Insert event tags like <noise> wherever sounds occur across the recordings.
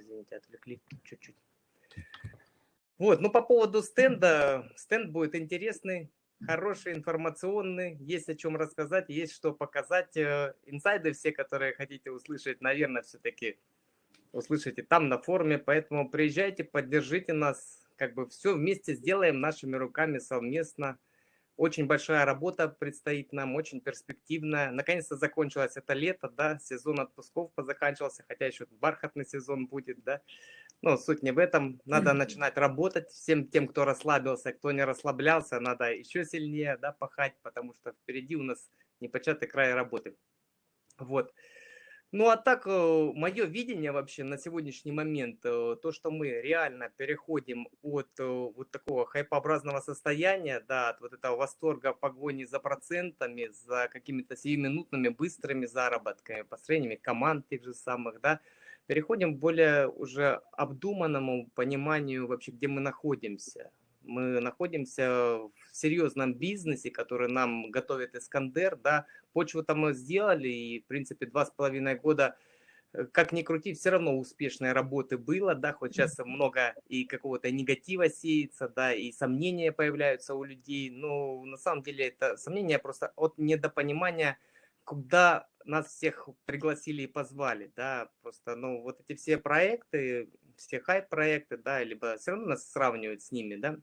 извините, отвлекли чуть-чуть. Вот, ну по поводу стенда, стенд будет интересный, хороший, информационный, есть о чем рассказать, есть что показать. Э, инсайды все, которые хотите услышать, наверное, все-таки услышите там на форуме, поэтому приезжайте, поддержите нас, как бы все вместе сделаем нашими руками совместно. Очень большая работа предстоит нам, очень перспективная. Наконец-то закончилось это лето, да, сезон отпусков позаканчивался, хотя еще бархатный сезон будет, да. Но суть не в этом. Надо начинать работать. Всем тем, кто расслабился, кто не расслаблялся, надо еще сильнее, да, пахать, потому что впереди у нас непочатый край работы. Вот. Ну а так, э, мое видение вообще на сегодняшний момент, э, то, что мы реально переходим от э, вот такого хайпообразного состояния, да, от вот этого восторга погони за процентами, за какими-то сиюминутными быстрыми заработками, построениями команд тех же самых, да, переходим к более уже обдуманному пониманию вообще, где мы находимся. Мы находимся в серьезном бизнесе, который нам готовит Искандер, да, почву там мы сделали, и, в принципе, два с половиной года, э, как ни крути, все равно успешной работы было, да, хоть сейчас много и какого-то негатива сеется, да, и сомнения появляются у людей, но на самом деле это сомнения просто от недопонимания, куда нас всех пригласили и позвали, да, просто, ну, вот эти все проекты, все хайп-проекты, да, либо все равно нас сравнивают с ними, да,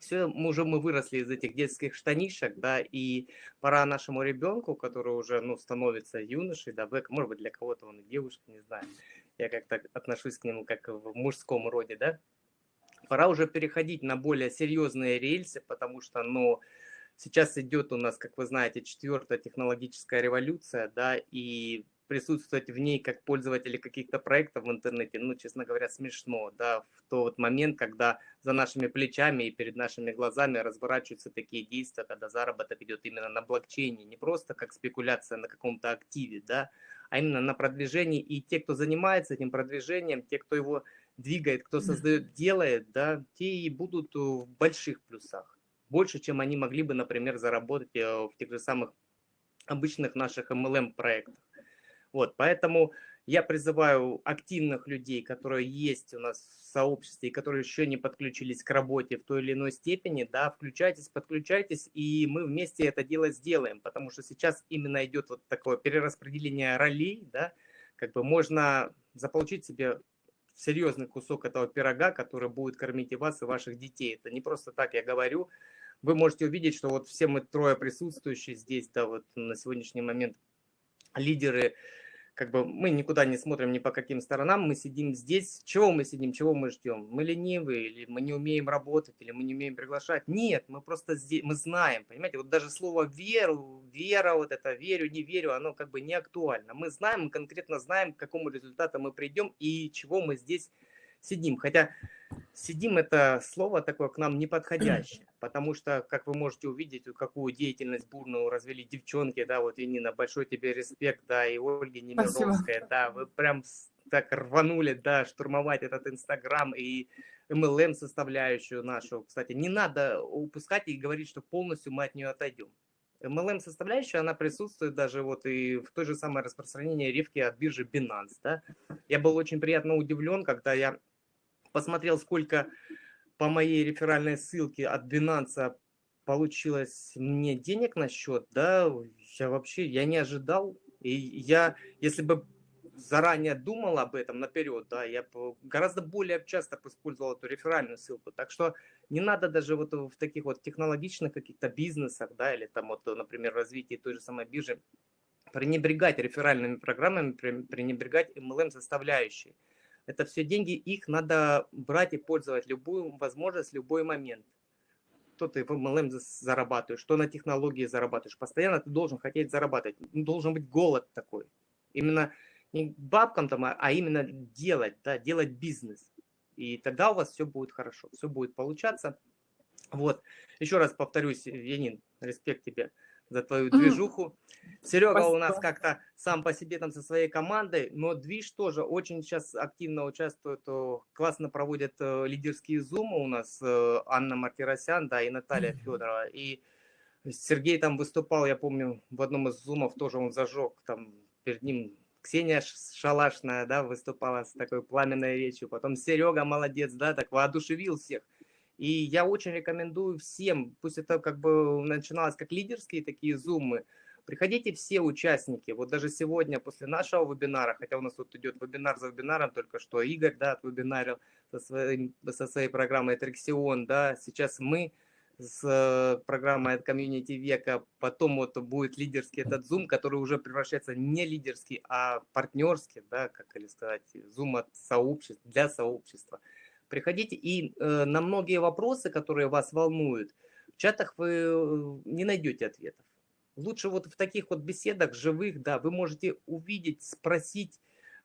все, уже мы выросли из этих детских штанишек, да, и пора нашему ребенку, который уже, ну, становится юношей, да, может быть, для кого-то он девушка, не знаю, я как-то отношусь к нему как в мужском роде, да, пора уже переходить на более серьезные рельсы, потому что, ну, сейчас идет у нас, как вы знаете, четвертая технологическая революция, да, и присутствовать в ней как пользователи каких-то проектов в интернете, ну, честно говоря, смешно, да, в тот момент, когда за нашими плечами и перед нашими глазами разворачиваются такие действия, когда заработок идет именно на блокчейне, не просто как спекуляция на каком-то активе, да, а именно на продвижении, и те, кто занимается этим продвижением, те, кто его двигает, кто создает, <laughs> делает, да, те и будут в больших плюсах, больше, чем они могли бы, например, заработать э, в тех же самых обычных наших MLM проектах. Вот, поэтому я призываю активных людей, которые есть у нас в сообществе и которые еще не подключились к работе в той или иной степени, да, включайтесь, подключайтесь, и мы вместе это дело сделаем, потому что сейчас именно идет вот такое перераспределение ролей, да, как бы можно заполучить себе серьезный кусок этого пирога, который будет кормить и вас, и ваших детей. Это не просто так я говорю. Вы можете увидеть, что вот все мы трое присутствующие здесь, да, вот на сегодняшний момент лидеры, как бы мы никуда не смотрим ни по каким сторонам, мы сидим здесь. Чего мы сидим, чего мы ждем? Мы ленивые, или мы не умеем работать, или мы не умеем приглашать? Нет, мы просто здесь, мы знаем, понимаете, вот даже слово веру, вера, вот это верю, не верю, оно как бы не актуально. Мы знаем, мы конкретно знаем, к какому результату мы придем и чего мы здесь сидим. Хотя сидим это слово такое к нам неподходящее, <clears throat> потому что, как вы можете увидеть, какую деятельность бурную развели девчонки, да, вот Енина, большой тебе респект, да, и Ольги Немировская, да, вы прям так рванули, да, штурмовать этот Инстаграм и MLM составляющую нашу. Кстати, не надо упускать и говорить, что полностью мы от нее отойдем. MLM составляющая, она присутствует даже вот и в той же самой распространении рифки от биржи Binance, да. Я был очень приятно удивлен, когда я посмотрел, сколько по моей реферальной ссылке от Binance получилось мне денег на счет, да, я вообще, я не ожидал. И я, если бы заранее думал об этом наперед, да, я гораздо более часто использовал эту реферальную ссылку. Так что не надо даже вот в таких вот технологичных каких-то бизнесах, да, или там вот, например, развитии той же самой биржи, пренебрегать реферальными программами, пренебрегать MLM составляющей. Это все деньги, их надо брать и пользовать любую возможность, любой момент. Что ты в MLM зарабатываешь, что на технологии зарабатываешь. Постоянно ты должен хотеть зарабатывать. Должен быть голод такой. Именно не бабкам там, а, а именно делать, да, делать бизнес. И тогда у вас все будет хорошо, все будет получаться. Вот, еще раз повторюсь, Янин, респект тебе за твою движуху. Серега Спасибо. у нас как-то сам по себе там со своей командой, но движ тоже очень сейчас активно участвует, классно проводят э, лидерские зумы у нас э, Анна Мартиросян, да, и Наталья Федорова. И Сергей там выступал, я помню, в одном из зумов тоже он зажег, там перед ним Ксения Шалашная, да, выступала с такой пламенной речью, потом Серега молодец, да, так воодушевил всех. И я очень рекомендую всем, пусть это как бы начиналось как лидерские такие зумы, приходите все участники. Вот даже сегодня после нашего вебинара, хотя у нас тут идет вебинар за вебинаром, только что Игорь, да, отвебинарил со, своим, со своей программой Трексион, да, сейчас мы с э, программой от комьюнити века, потом вот будет лидерский этот Zoom, который уже превращается не лидерский, а партнерский, да, как или сказать, Zoom от сообщества, для сообщества. Приходите, и э, на многие вопросы, которые вас волнуют, в чатах вы э, не найдете ответов. Лучше вот в таких вот беседах живых, да, вы можете увидеть, спросить,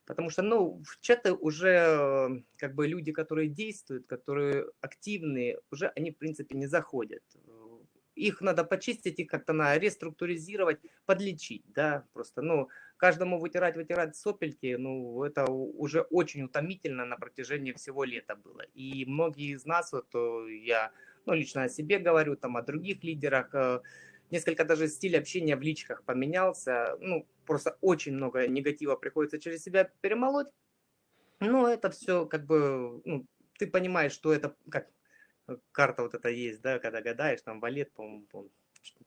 потому что, ну, в чаты уже э, как бы люди, которые действуют, которые активные, уже они, в принципе, не заходят. Их надо почистить и как-то на реструктуризировать, подлечить, да, просто, ну, каждому вытирать, вытирать сопельки, ну, это уже очень утомительно на протяжении всего лета было. И многие из нас, вот э, я, ну, лично о себе говорю, там, о других лидерах, э, несколько даже стиль общения в личках поменялся, ну, просто очень много негатива приходится через себя перемолоть, но это все как бы, ну, ты понимаешь, что это как карта вот эта есть, да, когда гадаешь, там валет, по-моему,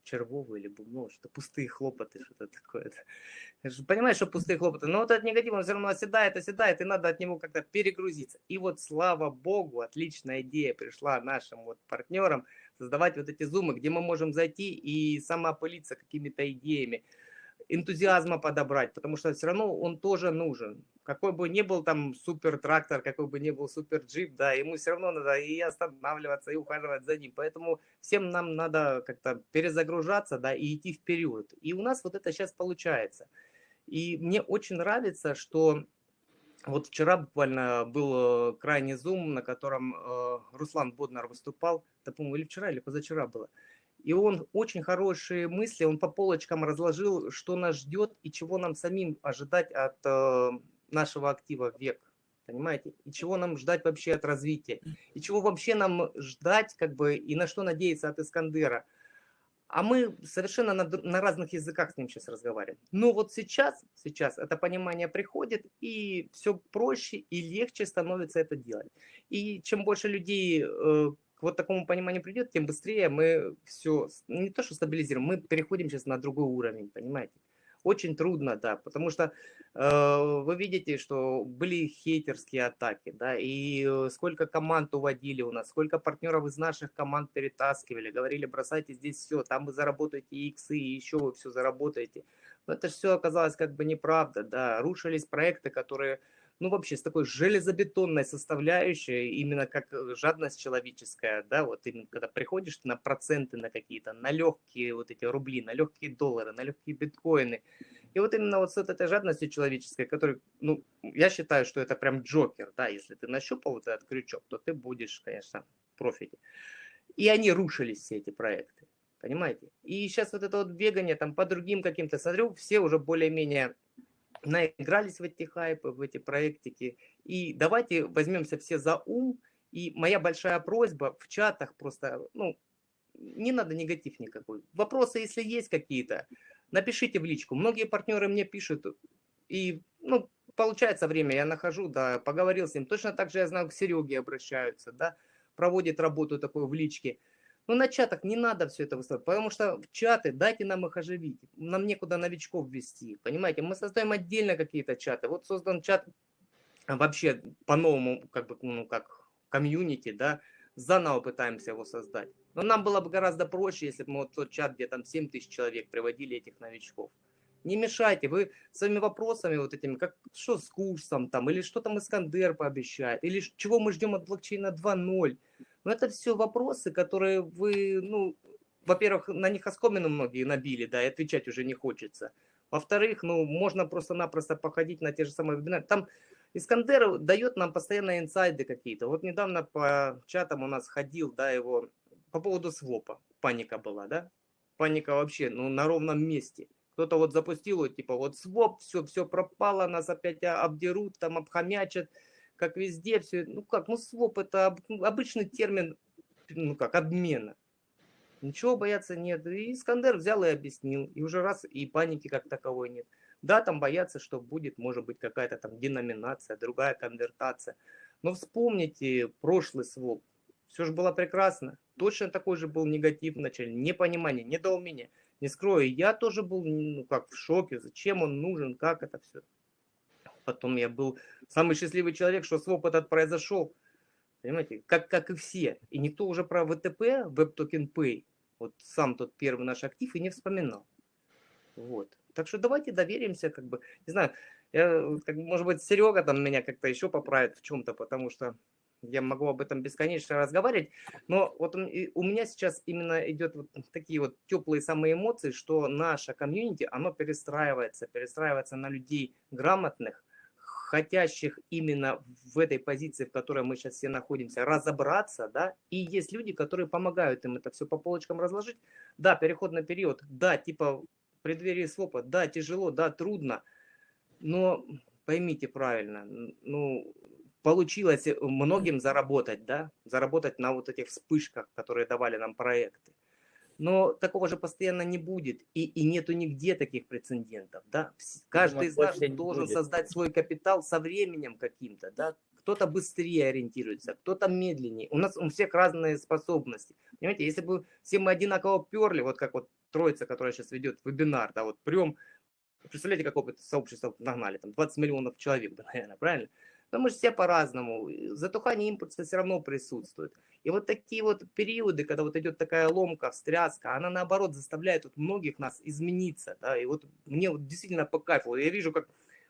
червовый или бубно, что пустые хлопоты, что-то такое. Понимаешь, что пустые хлопоты, но вот этот негатив, он все равно оседает, оседает, и надо от него как-то перегрузиться. И вот, слава богу, отличная идея пришла нашим вот партнерам создавать вот эти зумы, где мы можем зайти и самоопылиться какими-то идеями энтузиазма подобрать, потому что все равно он тоже нужен. Какой бы ни был там супер трактор, какой бы ни был супер джип, да, ему все равно надо и останавливаться, и ухаживать за ним. Поэтому всем нам надо как-то перезагружаться, да, и идти вперед. И у нас вот это сейчас получается. И мне очень нравится, что вот вчера буквально был э, крайний зум, на котором э, Руслан Боднар выступал, это, по-моему, или вчера, или позавчера было. И он очень хорошие мысли, он по полочкам разложил, что нас ждет и чего нам самим ожидать от э, нашего актива век. Понимаете? И чего нам ждать вообще от развития. И чего вообще нам ждать, как бы, и на что надеяться от Искандера. А мы совершенно на, на разных языках с ним сейчас разговариваем. Но вот сейчас, сейчас это понимание приходит, и все проще и легче становится это делать. И чем больше людей э, к вот такому пониманию придет, тем быстрее мы все, не то что стабилизируем, мы переходим сейчас на другой уровень, понимаете? Очень трудно, да, потому что э, вы видите, что были хейтерские атаки, да, и э, сколько команд уводили у нас, сколько партнеров из наших команд перетаскивали, говорили, бросайте здесь все, там вы заработаете иксы, и еще вы все заработаете. Но это все оказалось как бы неправда, да, рушились проекты, которые ну, вообще с такой железобетонной составляющей, именно как э, жадность человеческая, да, вот именно когда приходишь на проценты на какие-то, на легкие вот эти рубли, на легкие доллары, на легкие биткоины, и вот именно вот с этой жадностью человеческой, которой, ну, я считаю, что это прям джокер, да, если ты нащупал вот этот крючок, то ты будешь, конечно, в профите. И они рушились, все эти проекты, понимаете? И сейчас вот это вот бегание там по другим каким-то, смотрю, все уже более-менее наигрались в эти хайпы, в эти проектики. И давайте возьмемся все за ум. И моя большая просьба в чатах просто, ну, не надо негатив никакой. Вопросы, если есть какие-то, напишите в личку. Многие партнеры мне пишут, и, ну, получается время, я нахожу, да, поговорил с ним. Точно так же я знаю, к Сереге обращаются, да, проводит работу такую в личке. Ну, на чатах не надо все это выставлять, потому что в чаты дайте нам их оживить. Нам некуда новичков ввести, понимаете? Мы создаем отдельно какие-то чаты. Вот создан чат вообще по-новому, как бы, ну, как комьюнити, да, заново пытаемся его создать. Но нам было бы гораздо проще, если бы мы вот тот чат, где там 7 тысяч человек, приводили этих новичков. Не мешайте, вы своими вопросами вот этими, как что с курсом там, или что там Искандер пообещает, или чего мы ждем от блокчейна 2.0. Но это все вопросы, которые вы, ну, во-первых, на них оскомину многие набили, да, и отвечать уже не хочется. Во-вторых, ну, можно просто-напросто походить на те же самые вебинары. Там Искандер дает нам постоянно инсайды какие-то. Вот недавно по чатам у нас ходил, да, его по поводу свопа. Паника была, да? Паника вообще, ну, на ровном месте. Кто-то вот запустил, вот, типа, вот своп, все, все пропало, нас опять обдерут, там обхомячат как везде все, ну как, ну своп это ну, обычный термин, ну как, обмена. Ничего бояться нет. И Искандер взял и объяснил. И уже раз, и паники как таковой нет. Да, там боятся, что будет, может быть, какая-то там деноминация, другая конвертация. Но вспомните прошлый своп. Все же было прекрасно. Точно такой же был негатив вначале, непонимание, недоумение. Не скрою, я тоже был ну, как в шоке, зачем он нужен, как это все. Потом я был самый счастливый человек, что своп этот произошел. Понимаете, как, как и все. И никто уже про ВТП, Web Token Pay, вот сам тот первый наш актив и не вспоминал. Вот. Так что давайте доверимся, как бы, не знаю, я, как, может быть, Серега там меня как-то еще поправит в чем-то, потому что я могу об этом бесконечно разговаривать, но вот у меня сейчас именно идет вот такие вот теплые самые эмоции, что наша комьюнити, оно перестраивается, перестраивается на людей грамотных, хотящих именно в этой позиции, в которой мы сейчас все находимся, разобраться, да, и есть люди, которые помогают им это все по полочкам разложить. Да, переходный период, да, типа преддверии свопа, да, тяжело, да, трудно, но поймите правильно, ну, получилось многим заработать, да, заработать на вот этих вспышках, которые давали нам проекты. Но такого же постоянно не будет, и, и нету нигде таких прецедентов, да. Каждый из нас должен будет. создать свой капитал со временем каким-то, да. Кто-то быстрее ориентируется, кто-то медленнее. У нас у всех разные способности. Понимаете, если бы все мы одинаково перли, вот как вот троица, которая сейчас ведет вебинар, да, вот прям, представляете, какое сообщество нагнали, там 20 миллионов человек, да, <laughs> наверное, правильно? Но мы же все по-разному. Затухание импульса все равно присутствует. И вот такие вот периоды, когда вот идет такая ломка, встряска, она наоборот заставляет вот многих нас измениться. Да? И вот мне вот действительно по кайфу. Я вижу, как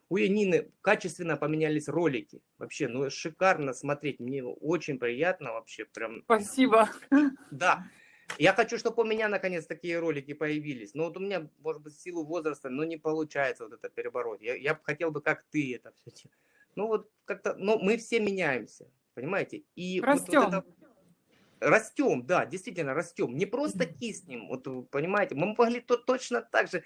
у Янины качественно поменялись ролики. Вообще, ну шикарно смотреть. Мне очень приятно вообще. Прям. Спасибо. Да. Я хочу, чтобы у меня наконец такие ролики появились. Но вот у меня, может быть, в силу возраста, но не получается вот это перебороть. Я, я хотел бы, как ты это все ну вот как-то, но мы все меняемся, понимаете? И растем. Вот, вот это, растем, да, действительно растем. Не просто киснем, вот понимаете, мы могли то точно так же.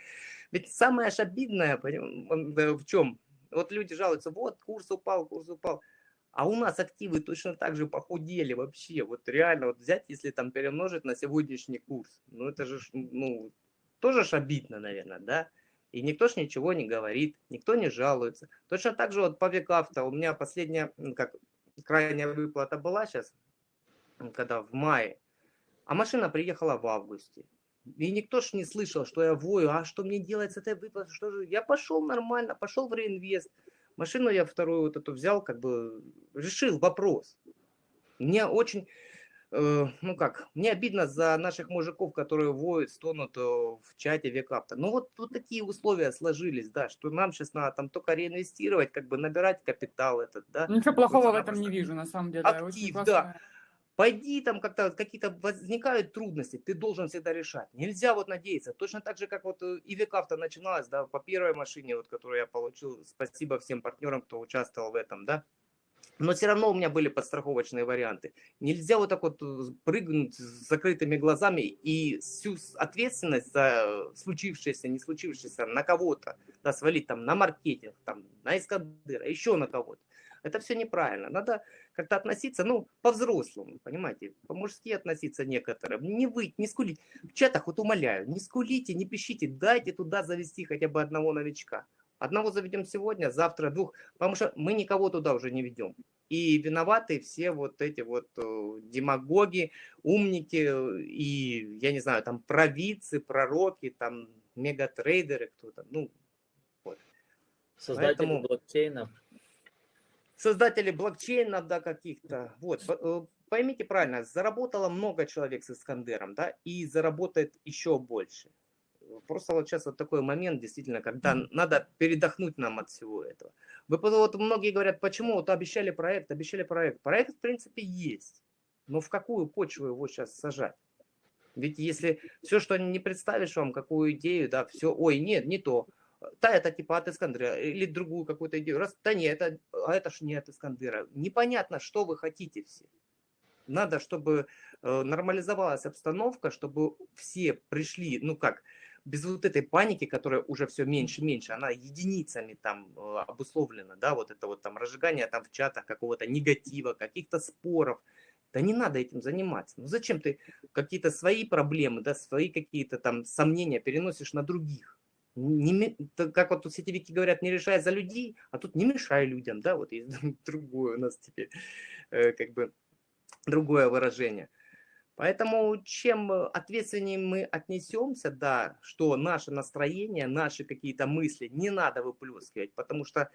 Ведь самое аж обидное в чем? Вот люди жалуются, вот курс упал, курс упал. А у нас активы точно так же похудели вообще. Вот реально, вот взять, если там перемножить на сегодняшний курс, ну это же, ну, тоже ж обидно, наверное, да? И никто ж ничего не говорит, никто не жалуется. Точно так же вот по векавто у меня последняя, как крайняя выплата была сейчас, когда в мае, а машина приехала в августе. И никто ж не слышал, что я вою, а что мне делать с этой выплатой, что же... Я пошел нормально, пошел в реинвест. Машину я вторую вот эту взял, как бы решил вопрос. Мне очень ну как, мне обидно за наших мужиков, которые воют, стонут э, в чате векапта. Ну вот, вот такие условия сложились, да, что нам сейчас надо там только реинвестировать, как бы набирать капитал этот, да. Ничего плохого в этом не вижу, на самом деле. Актив, да. Пойди там как-то какие-то возникают трудности, ты должен всегда решать. Нельзя вот надеяться. Точно так же, как вот э, и векавто начиналось, да, по первой машине, вот, которую я получил. Спасибо всем партнерам, кто участвовал в этом, да. Но все равно у меня были подстраховочные варианты. Нельзя вот так вот э, прыгнуть с закрытыми глазами и всю ответственность за случившееся, не случившееся на кого-то, да, свалить там на маркетинг, там, на Искандера, еще на кого-то. Это все неправильно. Надо как-то относиться, ну, по-взрослому, понимаете, по-мужски относиться некоторым. Не выть, не скулить. В чатах вот умоляю, не скулите, не пишите, дайте туда завести хотя бы одного новичка. Одного заведем сегодня, завтра двух, потому что мы никого туда уже не ведем. И виноваты все вот эти вот э, демагоги, умники и, я не знаю, там провидцы, пророки, там мегатрейдеры кто-то. Ну, вот. Создатели Поэтому... блокчейнов. Создатели блокчейнов, да, каких-то. Вот, э, поймите правильно, заработало много человек с Искандером, да, и заработает еще больше просто вот сейчас вот такой момент, действительно, когда надо передохнуть нам от всего этого. Вы, вот многие говорят, почему вот обещали проект, обещали проект. Проект, в принципе, есть. Но в какую почву его сейчас сажать? Ведь если все, что не представишь вам, какую идею, да, все, ой, нет, не то. Да, это типа от Искандера, или другую какую-то идею. Раз, да нет, это, а это ж не от Искандера. Непонятно, что вы хотите все. Надо, чтобы э, нормализовалась обстановка, чтобы все пришли, ну как, без вот этой паники, которая уже все меньше и меньше, она единицами там э, обусловлена, да, вот это вот там разжигание там в чатах какого-то негатива, каких-то споров, да не надо этим заниматься. Ну зачем ты какие-то свои проблемы, да, свои какие-то там сомнения переносишь на других? Не, как вот тут сетевики говорят, не решай за людей, а тут не мешай людям, да, вот есть <laughs> другое у нас теперь, э, как бы, другое выражение. Поэтому чем ответственнее мы отнесемся, да, что наше настроение, наши какие-то мысли не надо выплескивать, потому что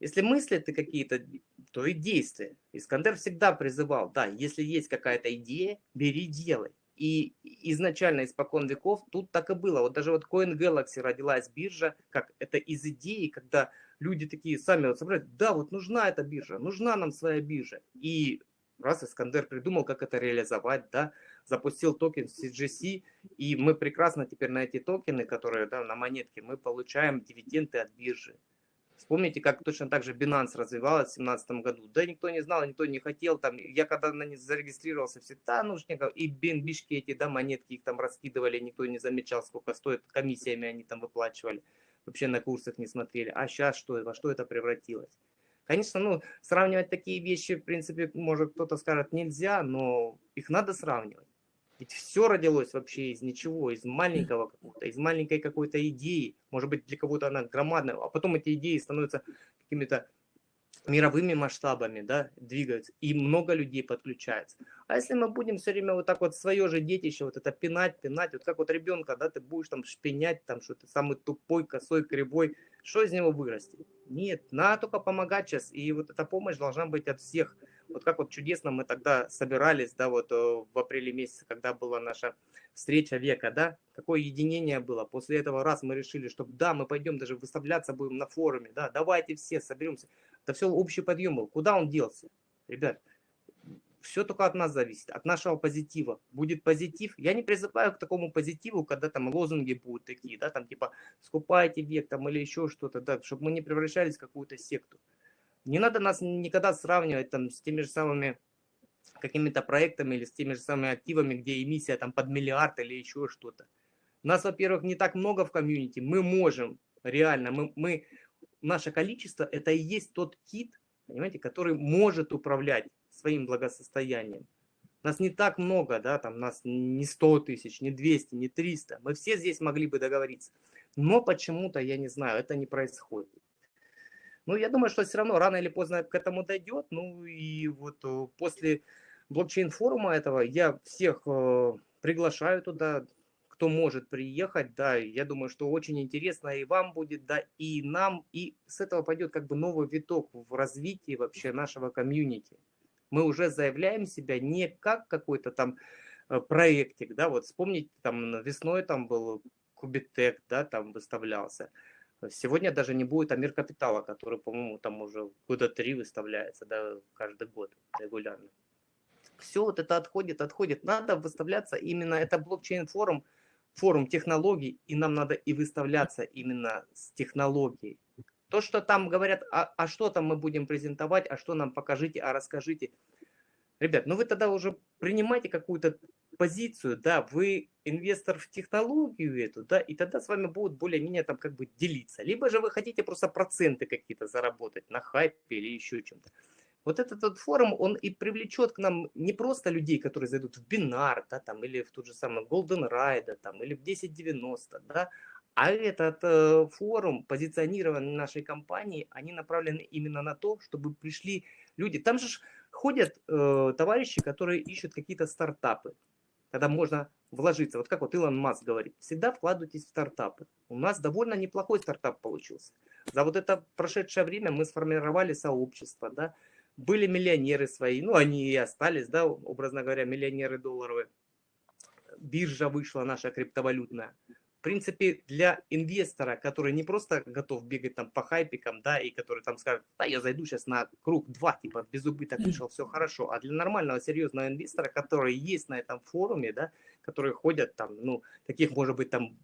если мысли ты какие-то, то и действия. Искандер всегда призывал, да, если есть какая-то идея, бери, делай. И изначально, испокон веков, тут так и было. Вот даже вот Coin Galaxy родилась биржа, как это из идеи, когда люди такие сами вот собрали, да, вот нужна эта биржа, нужна нам своя биржа. И раз Искандер придумал, как это реализовать, да, запустил токен CGC, и мы прекрасно теперь на эти токены, которые да, на монетке, мы получаем дивиденды от биржи. Вспомните, как точно так же Binance развивалась в 2017 году. Да никто не знал, никто не хотел. Там, я когда на них зарегистрировался, все, да, нужников, и бенбишки эти, да, монетки их там раскидывали, никто не замечал, сколько стоит, комиссиями они там выплачивали. Вообще на курсах не смотрели. А сейчас что, во что это превратилось? Конечно, ну, сравнивать такие вещи, в принципе, может кто-то скажет, нельзя, но их надо сравнивать. Ведь все родилось вообще из ничего, из маленького какого-то, из маленькой какой-то идеи. Может быть, для кого-то она громадная, а потом эти идеи становятся какими-то мировыми масштабами, да, двигаются, и много людей подключается. А если мы будем все время вот так вот свое же детище, вот это пинать, пинать, вот как вот ребенка, да, ты будешь там шпинять, там, что ты самый тупой, косой, кривой, что из него вырастет? Нет, надо только помогать сейчас, и вот эта помощь должна быть от всех, вот как вот чудесно мы тогда собирались, да, вот э, в апреле месяце, когда была наша встреча века, да, какое единение было. После этого раз мы решили, что да, мы пойдем даже выставляться будем на форуме, да, давайте все соберемся. Это все общий подъем был. Куда он делся? Ребят, все только от нас зависит, от нашего позитива. Будет позитив. Я не призываю к такому позитиву, когда там лозунги будут такие, да, там типа скупайте век там или еще что-то, да, чтобы мы не превращались в какую-то секту. Не надо нас никогда сравнивать там с теми же самыми какими-то проектами или с теми же самыми активами, где эмиссия там под миллиард или еще что-то. Нас, во-первых, не так много в комьюнити, мы можем, реально, мы, мы, наше количество, это и есть тот кит, понимаете, который может управлять своим благосостоянием. Нас не так много, да, там нас не 100 тысяч, не 200, не 300. Мы все здесь могли бы договориться. Но почему-то, я не знаю, это не происходит. Ну, я думаю, что все равно рано или поздно к этому дойдет. Ну, и вот э, после блокчейн-форума этого я всех э, приглашаю туда, кто может приехать, да, я думаю, что очень интересно и вам будет, да, и нам, и с этого пойдет как бы новый виток в развитии вообще нашего комьюнити. Мы уже заявляем себя не как какой-то там э, проектик, да, вот вспомните, там весной там был Кубитек, да, там выставлялся, Сегодня даже не будет Амир Капитала, который, по-моему, там уже года три выставляется, да, каждый год регулярно. Все вот это отходит, отходит. Надо выставляться именно, это блокчейн-форум, форум технологий, и нам надо и выставляться именно с технологией. То, что там говорят, а, а что там мы будем презентовать, а что нам покажите, а расскажите. Ребят, ну вы тогда уже принимайте какую-то позицию, да, вы инвестор в технологию эту, да, и тогда с вами будут более-менее там как бы делиться. Либо же вы хотите просто проценты какие-то заработать на хайпе или еще чем-то. Вот этот вот форум, он и привлечет к нам не просто людей, которые зайдут в бинар, да, там, или в тот же самый Golden Ride, там, или в 1090, да, а этот э, форум, позиционирование нашей компании, они направлены именно на то, чтобы пришли люди. Там же ходят э, товарищи, которые ищут какие-то стартапы когда можно вложиться. Вот как вот Илон Маск говорит, всегда вкладывайтесь в стартапы. У нас довольно неплохой стартап получился. За вот это прошедшее время мы сформировали сообщество, да, были миллионеры свои, ну они и остались, да, образно говоря, миллионеры долларовые. Биржа вышла наша криптовалютная в принципе, для инвестора, который не просто готов бегать там по хайпикам, да, и который там скажет, да, я зайду сейчас на круг 2, типа, без убыток вышел, все хорошо, а для нормального, серьезного инвестора, который есть на этом форуме, да, которые ходят там, ну, таких, может быть, там,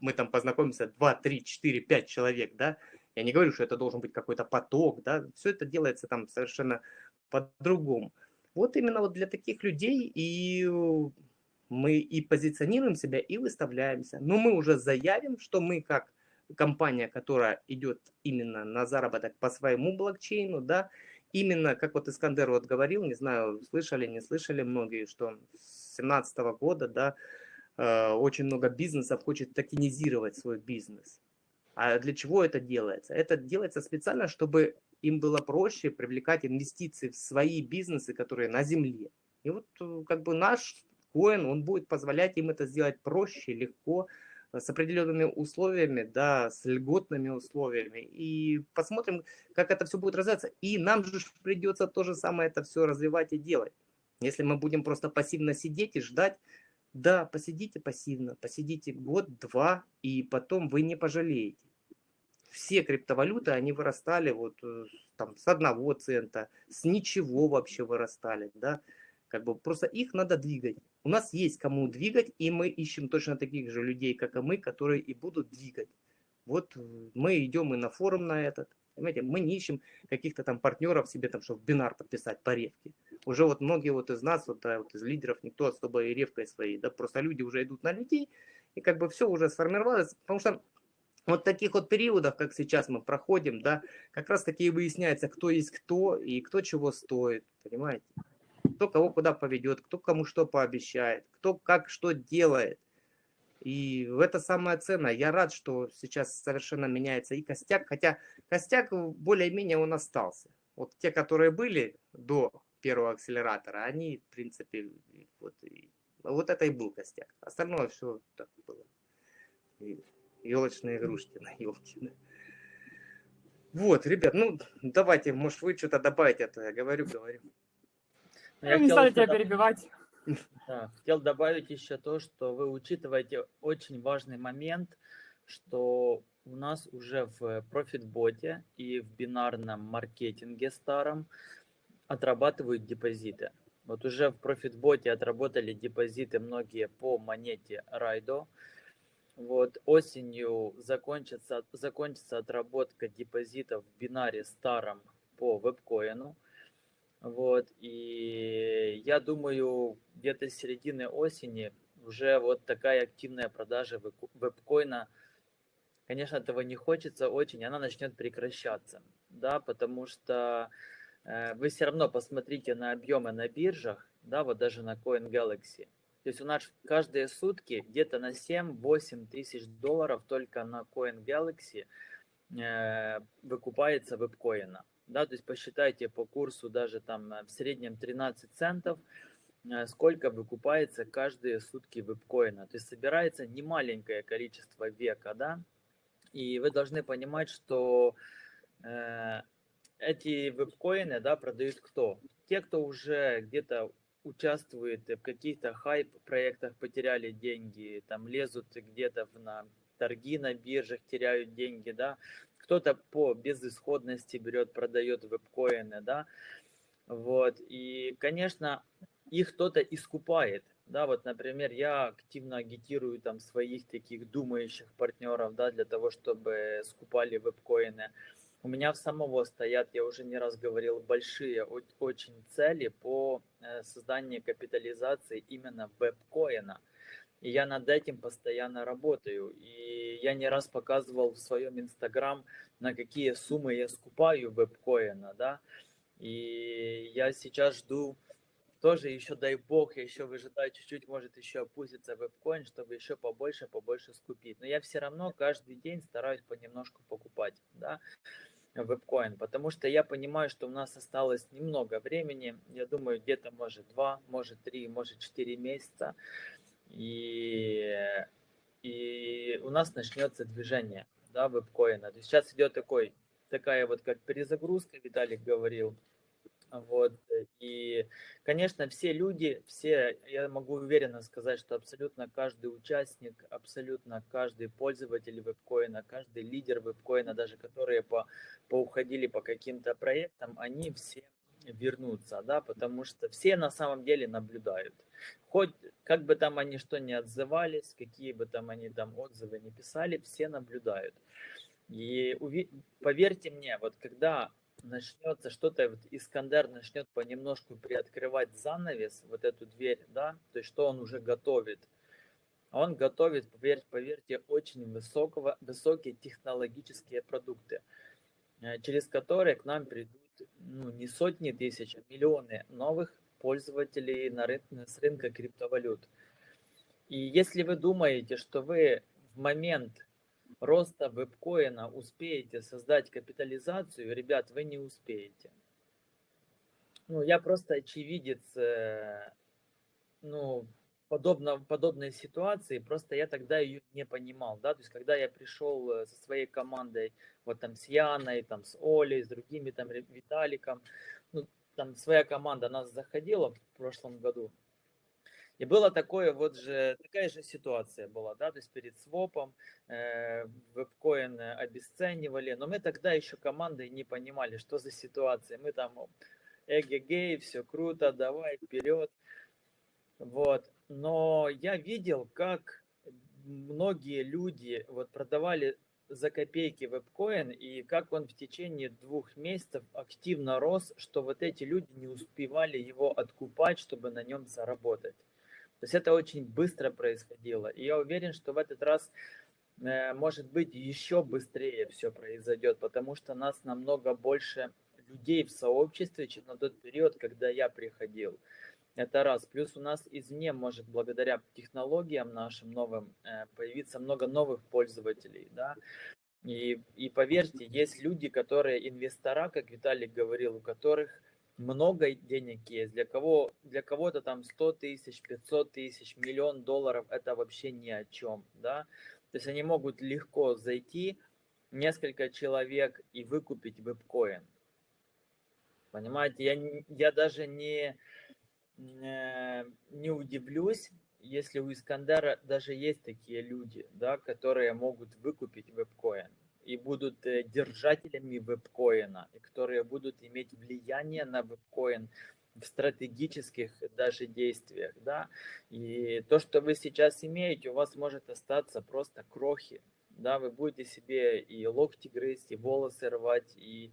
мы там познакомимся 2, 3, 4, 5 человек, да, я не говорю, что это должен быть какой-то поток, да, все это делается там совершенно по-другому. Вот именно вот для таких людей и мы и позиционируем себя, и выставляемся. Но мы уже заявим, что мы как компания, которая идет именно на заработок по своему блокчейну, да, именно, как вот Искандер вот говорил, не знаю, слышали, не слышали многие, что с 2017 года, да, э, очень много бизнесов хочет токенизировать свой бизнес. А для чего это делается? Это делается специально, чтобы им было проще привлекать инвестиции в свои бизнесы, которые на земле. И вот э, как бы наш коин, он будет позволять им это сделать проще, легко, с определенными условиями, да, с льготными условиями. И посмотрим, как это все будет развиваться. И нам же придется то же самое это все развивать и делать. Если мы будем просто пассивно сидеть и ждать, да, посидите пассивно, посидите год-два, и потом вы не пожалеете. Все криптовалюты, они вырастали вот э, там с одного цента, с ничего вообще вырастали, да. Как бы просто их надо двигать. У нас есть кому двигать, и мы ищем точно таких же людей, как и мы, которые и будут двигать. Вот э, мы идем и на форум на этот. Понимаете, мы не ищем каких-то там партнеров себе, там, чтобы бинар подписать по ревке. Уже вот многие вот из нас, вот, да, вот из лидеров, никто особо и ревкой своей, да, просто люди уже идут на людей, и как бы все уже сформировалось, потому что вот таких вот периодов, как сейчас мы проходим, да, как раз таки и выясняется, кто есть кто и кто чего стоит, понимаете? Кто кого куда поведет, кто кому что пообещает, кто как что делает. И это самое ценное. Я рад, что сейчас совершенно меняется и костяк, хотя костяк более-менее он остался. Вот те, которые были до первого акселератора, они, в принципе, вот, и, вот это и был костяк. Остальное все так было. И елочные игрушки на елке. Да. Вот, ребят, ну давайте, может вы что-то добавите, а то я говорю, говорю. Ну, я не стали тебя перебивать. Да, хотел добавить еще то, что вы учитываете очень важный момент, что у нас уже в профитботе и в бинарном маркетинге старом отрабатывают депозиты. Вот уже в профитботе отработали депозиты многие по монете Райдо. Вот осенью закончится, закончится отработка депозитов в бинаре старом по вебкоину. Вот, и я думаю, где-то с середины осени уже вот такая активная продажа вебкоина, конечно, этого не хочется очень, она начнет прекращаться, да, потому что э, вы все равно посмотрите на объемы на биржах, да, вот даже на Coin Galaxy. То есть у нас каждые сутки где-то на 7-8 тысяч долларов только на Coin Galaxy э, выкупается вебкоина да, то есть посчитайте по курсу даже там в среднем 13 центов, э, сколько выкупается каждые сутки вебкоина. То есть собирается немаленькое количество века, да, и вы должны понимать, что э, эти вебкоины, да, продают кто? Те, кто уже где-то участвует в каких-то хайп-проектах, потеряли деньги, там лезут где-то на торги на биржах, теряют деньги, да, кто-то по безысходности берет, продает вебкоины, да, вот, и, конечно, их кто-то искупает, да, вот, например, я активно агитирую там своих таких думающих партнеров, да, для того, чтобы скупали вебкоины. У меня в самого стоят, я уже не раз говорил, большие очень цели по э, созданию капитализации именно вебкоина. И я над этим постоянно работаю. И я не раз показывал в своем инстаграм, на какие суммы я скупаю вебкоина, да. И я сейчас жду тоже еще, дай бог, я еще выжидаю чуть-чуть, может еще опустится вебкоин, чтобы еще побольше, побольше скупить. Но я все равно каждый день стараюсь понемножку покупать, да, вебкоин, потому что я понимаю, что у нас осталось немного времени, я думаю, где-то может два, может три, может четыре месяца, и, и у нас начнется движение да, вебкоина. То есть сейчас идет такой, такая вот как перезагрузка, Виталик говорил. Вот. И, конечно, все люди, все, я могу уверенно сказать, что абсолютно каждый участник, абсолютно каждый пользователь вебкоина, каждый лидер вебкоина, даже которые по, поуходили по каким-то проектам, они все вернуться, да, потому что все на самом деле наблюдают. Хоть как бы там они что ни отзывались, какие бы там они там отзывы не писали, все наблюдают. И поверьте мне, вот когда начнется что-то, вот Искандер начнет понемножку приоткрывать занавес, вот эту дверь, да, то есть что он уже готовит, он готовит, поверьте, поверьте, очень высокого, высокие технологические продукты, э, через которые к нам придут ну, не сотни тысяч, а миллионы новых пользователей на рын с рынка криптовалют. И если вы думаете, что вы в момент роста вебкоина успеете создать капитализацию, ребят, вы не успеете. Ну, я просто очевидец, э, ну, подобно, подобной ситуации, просто я тогда ее не понимал, да, то есть когда я пришел э, со своей командой, вот там с Яной, там с Олей, с другими там Виталиком, ну, там своя команда нас заходила в прошлом году, и было такое вот же, такая же ситуация была, да, то есть перед свопом э, вебкоин обесценивали, но мы тогда еще командой не понимали, что за ситуация. Мы там, эгегей, все круто, давай вперед. Вот. Но я видел, как многие люди вот продавали за копейки вебкоин, и как он в течение двух месяцев активно рос, что вот эти люди не успевали его откупать, чтобы на нем заработать. То есть это очень быстро происходило. И я уверен, что в этот раз, э, может быть, еще быстрее все произойдет, потому что нас намного больше людей в сообществе, чем на тот период, когда я приходил. Это раз. Плюс у нас извне может благодаря технологиям нашим новым э, появиться много новых пользователей. Да? И, и поверьте, есть люди, которые инвестора, как Виталий говорил, у которых много денег есть, для кого для кого-то там 100 тысяч, 500 тысяч, миллион долларов это вообще ни о чем, да, то есть они могут легко зайти, несколько человек и выкупить вебкоин, понимаете, я, я даже не, не удивлюсь, если у Искандера даже есть такие люди, да, которые могут выкупить вебкоин и будут э, держателями вебкоина, и которые будут иметь влияние на вебкоин в стратегических даже действиях, да, и то, что вы сейчас имеете, у вас может остаться просто крохи, да, вы будете себе и локти грызть, и волосы рвать, и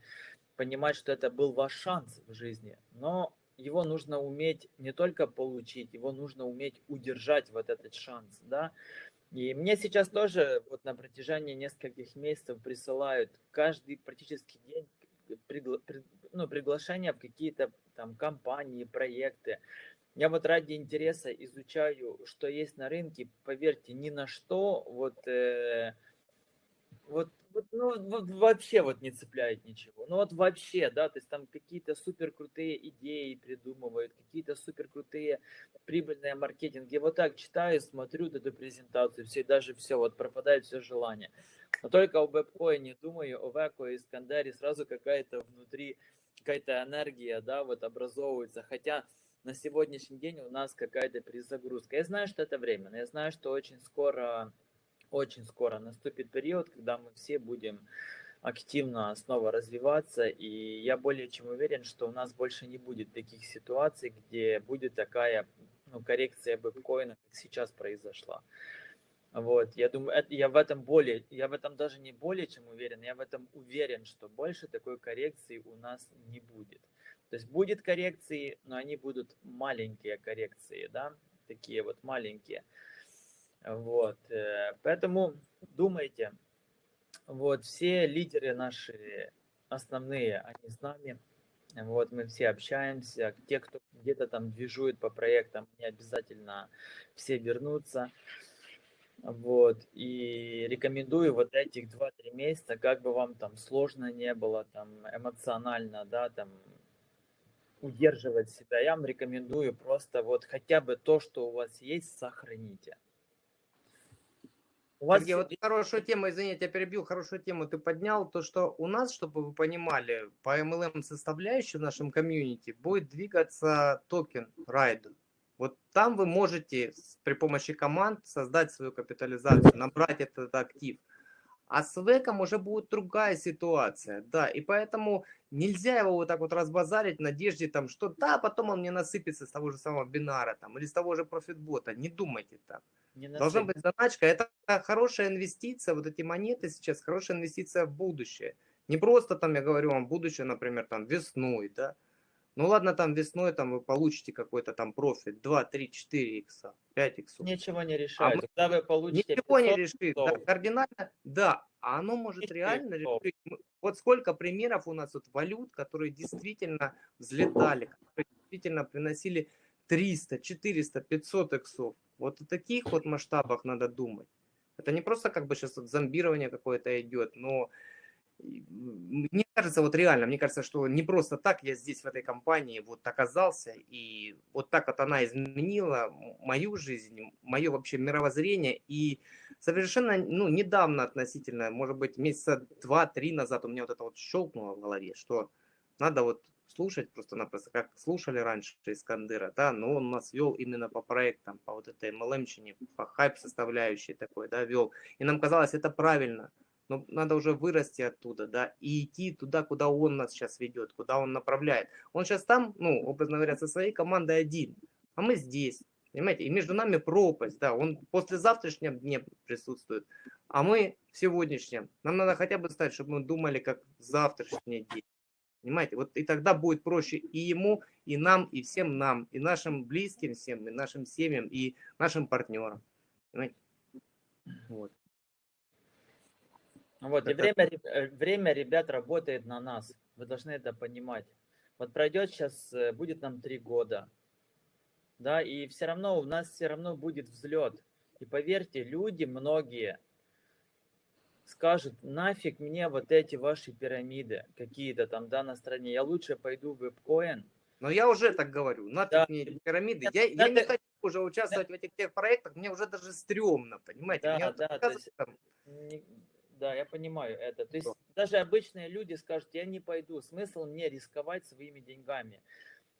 понимать, что это был ваш шанс в жизни, но его нужно уметь не только получить, его нужно уметь удержать вот этот шанс, да, и мне сейчас тоже вот на протяжении нескольких месяцев присылают каждый практически день пригла ну, приглашения в какие-то там компании, проекты. Я вот ради интереса изучаю, что есть на рынке. Поверьте, ни на что вот, э, вот вот, ну, вот вообще вот не цепляет ничего. Ну вот вообще, да, то есть там какие-то супер крутые идеи придумывают, какие-то супер крутые прибыльные маркетинги. Вот так читаю, смотрю эту презентацию, все, даже все, вот пропадает все желание. Но только о вебкоине думаю, о Веко и Искандере сразу какая-то внутри, какая-то энергия, да, вот образовывается. Хотя на сегодняшний день у нас какая-то перезагрузка. Я знаю, что это временно, я знаю, что очень скоро очень скоро наступит период, когда мы все будем активно снова развиваться, и я более чем уверен, что у нас больше не будет таких ситуаций, где будет такая ну, коррекция биткоина, как сейчас произошла. Вот, я думаю, это, я в этом более, я в этом даже не более чем уверен, я в этом уверен, что больше такой коррекции у нас не будет. То есть будет коррекции, но они будут маленькие коррекции, да, такие вот маленькие. Вот, э, поэтому думайте, вот, все лидеры наши основные, они с нами, вот, мы все общаемся, те, кто где-то там движует по проектам, они обязательно все вернутся, вот, и рекомендую вот этих 2-3 месяца, как бы вам там сложно не было, там, эмоционально, да, там, удерживать себя, я вам рекомендую просто вот хотя бы то, что у вас есть, сохраните. У вас Сергей, вот хорошую тему, извините, я перебил, хорошую тему ты поднял, то, что у нас, чтобы вы понимали, по MLM составляющей в нашем комьюнити будет двигаться токен Raiden. Вот там вы можете при помощи команд создать свою капитализацию, набрать этот актив. А с веком уже будет другая ситуация, да, и поэтому нельзя его вот так вот разбазарить в надежде, там, что да, потом он мне насыпется с того же самого бинара, там, или с того же профитбота, не думайте так. Должна быть заначка. Это хорошая инвестиция. Вот эти монеты сейчас хорошая инвестиция в будущее. Не просто там, я говорю вам, будущее, например, там весной, да. Ну ладно, там весной там вы получите какой-то там профит 2, 3, 4 икса, 5 иксов. Ничего не решает. А мы... Когда вы получите Ничего не решит. Да, кардинально, да, а оно может реально решить. Вот сколько примеров у нас вот валют, которые действительно взлетали, которые действительно приносили 300, 400, 500 иксов. Вот о таких вот масштабах надо думать. Это не просто как бы сейчас вот зомбирование какое-то идет, но мне кажется, вот реально, мне кажется, что не просто так я здесь, в этой компании, вот оказался, и вот так вот она изменила мою жизнь, мое вообще мировоззрение, и совершенно, ну, недавно относительно, может быть, месяца два-три назад у меня вот это вот щелкнуло в голове, что надо вот слушать просто-напросто, как слушали раньше Искандера, да, но он нас вел именно по проектам, по вот этой MLM-чине, по хайп составляющей такой, да, вел. И нам казалось, это правильно, но надо уже вырасти оттуда, да, и идти туда, куда он нас сейчас ведет, куда он направляет. Он сейчас там, ну, образно говоря, со своей командой один, а мы здесь, понимаете, и между нами пропасть, да, он после завтрашнего дня присутствует, а мы в сегодняшнем. Нам надо хотя бы стать, чтобы мы думали, как завтрашний день. Понимаете? Вот и тогда будет проще и ему, и нам, и всем нам, и нашим близким всем, и нашим семьям, и нашим партнерам. Понимаете? Вот. Вот, и время, э, время ребят работает на нас. Вы должны это понимать. Вот пройдет сейчас, э, будет нам три года. Да, и все равно у нас все равно будет взлет. И поверьте, люди многие скажут, нафиг мне вот эти ваши пирамиды какие-то там, да, на стране, я лучше пойду в вебкоин. Но я уже так говорю, нафиг да. мне эти пирамиды. Я, я не хочу уже участвовать да. в этих тех проектах, мне уже даже стрёмно, понимаете? Да, да, то есть, да, я понимаю это. То есть Что? даже обычные люди скажут, я не пойду, смысл мне рисковать своими деньгами.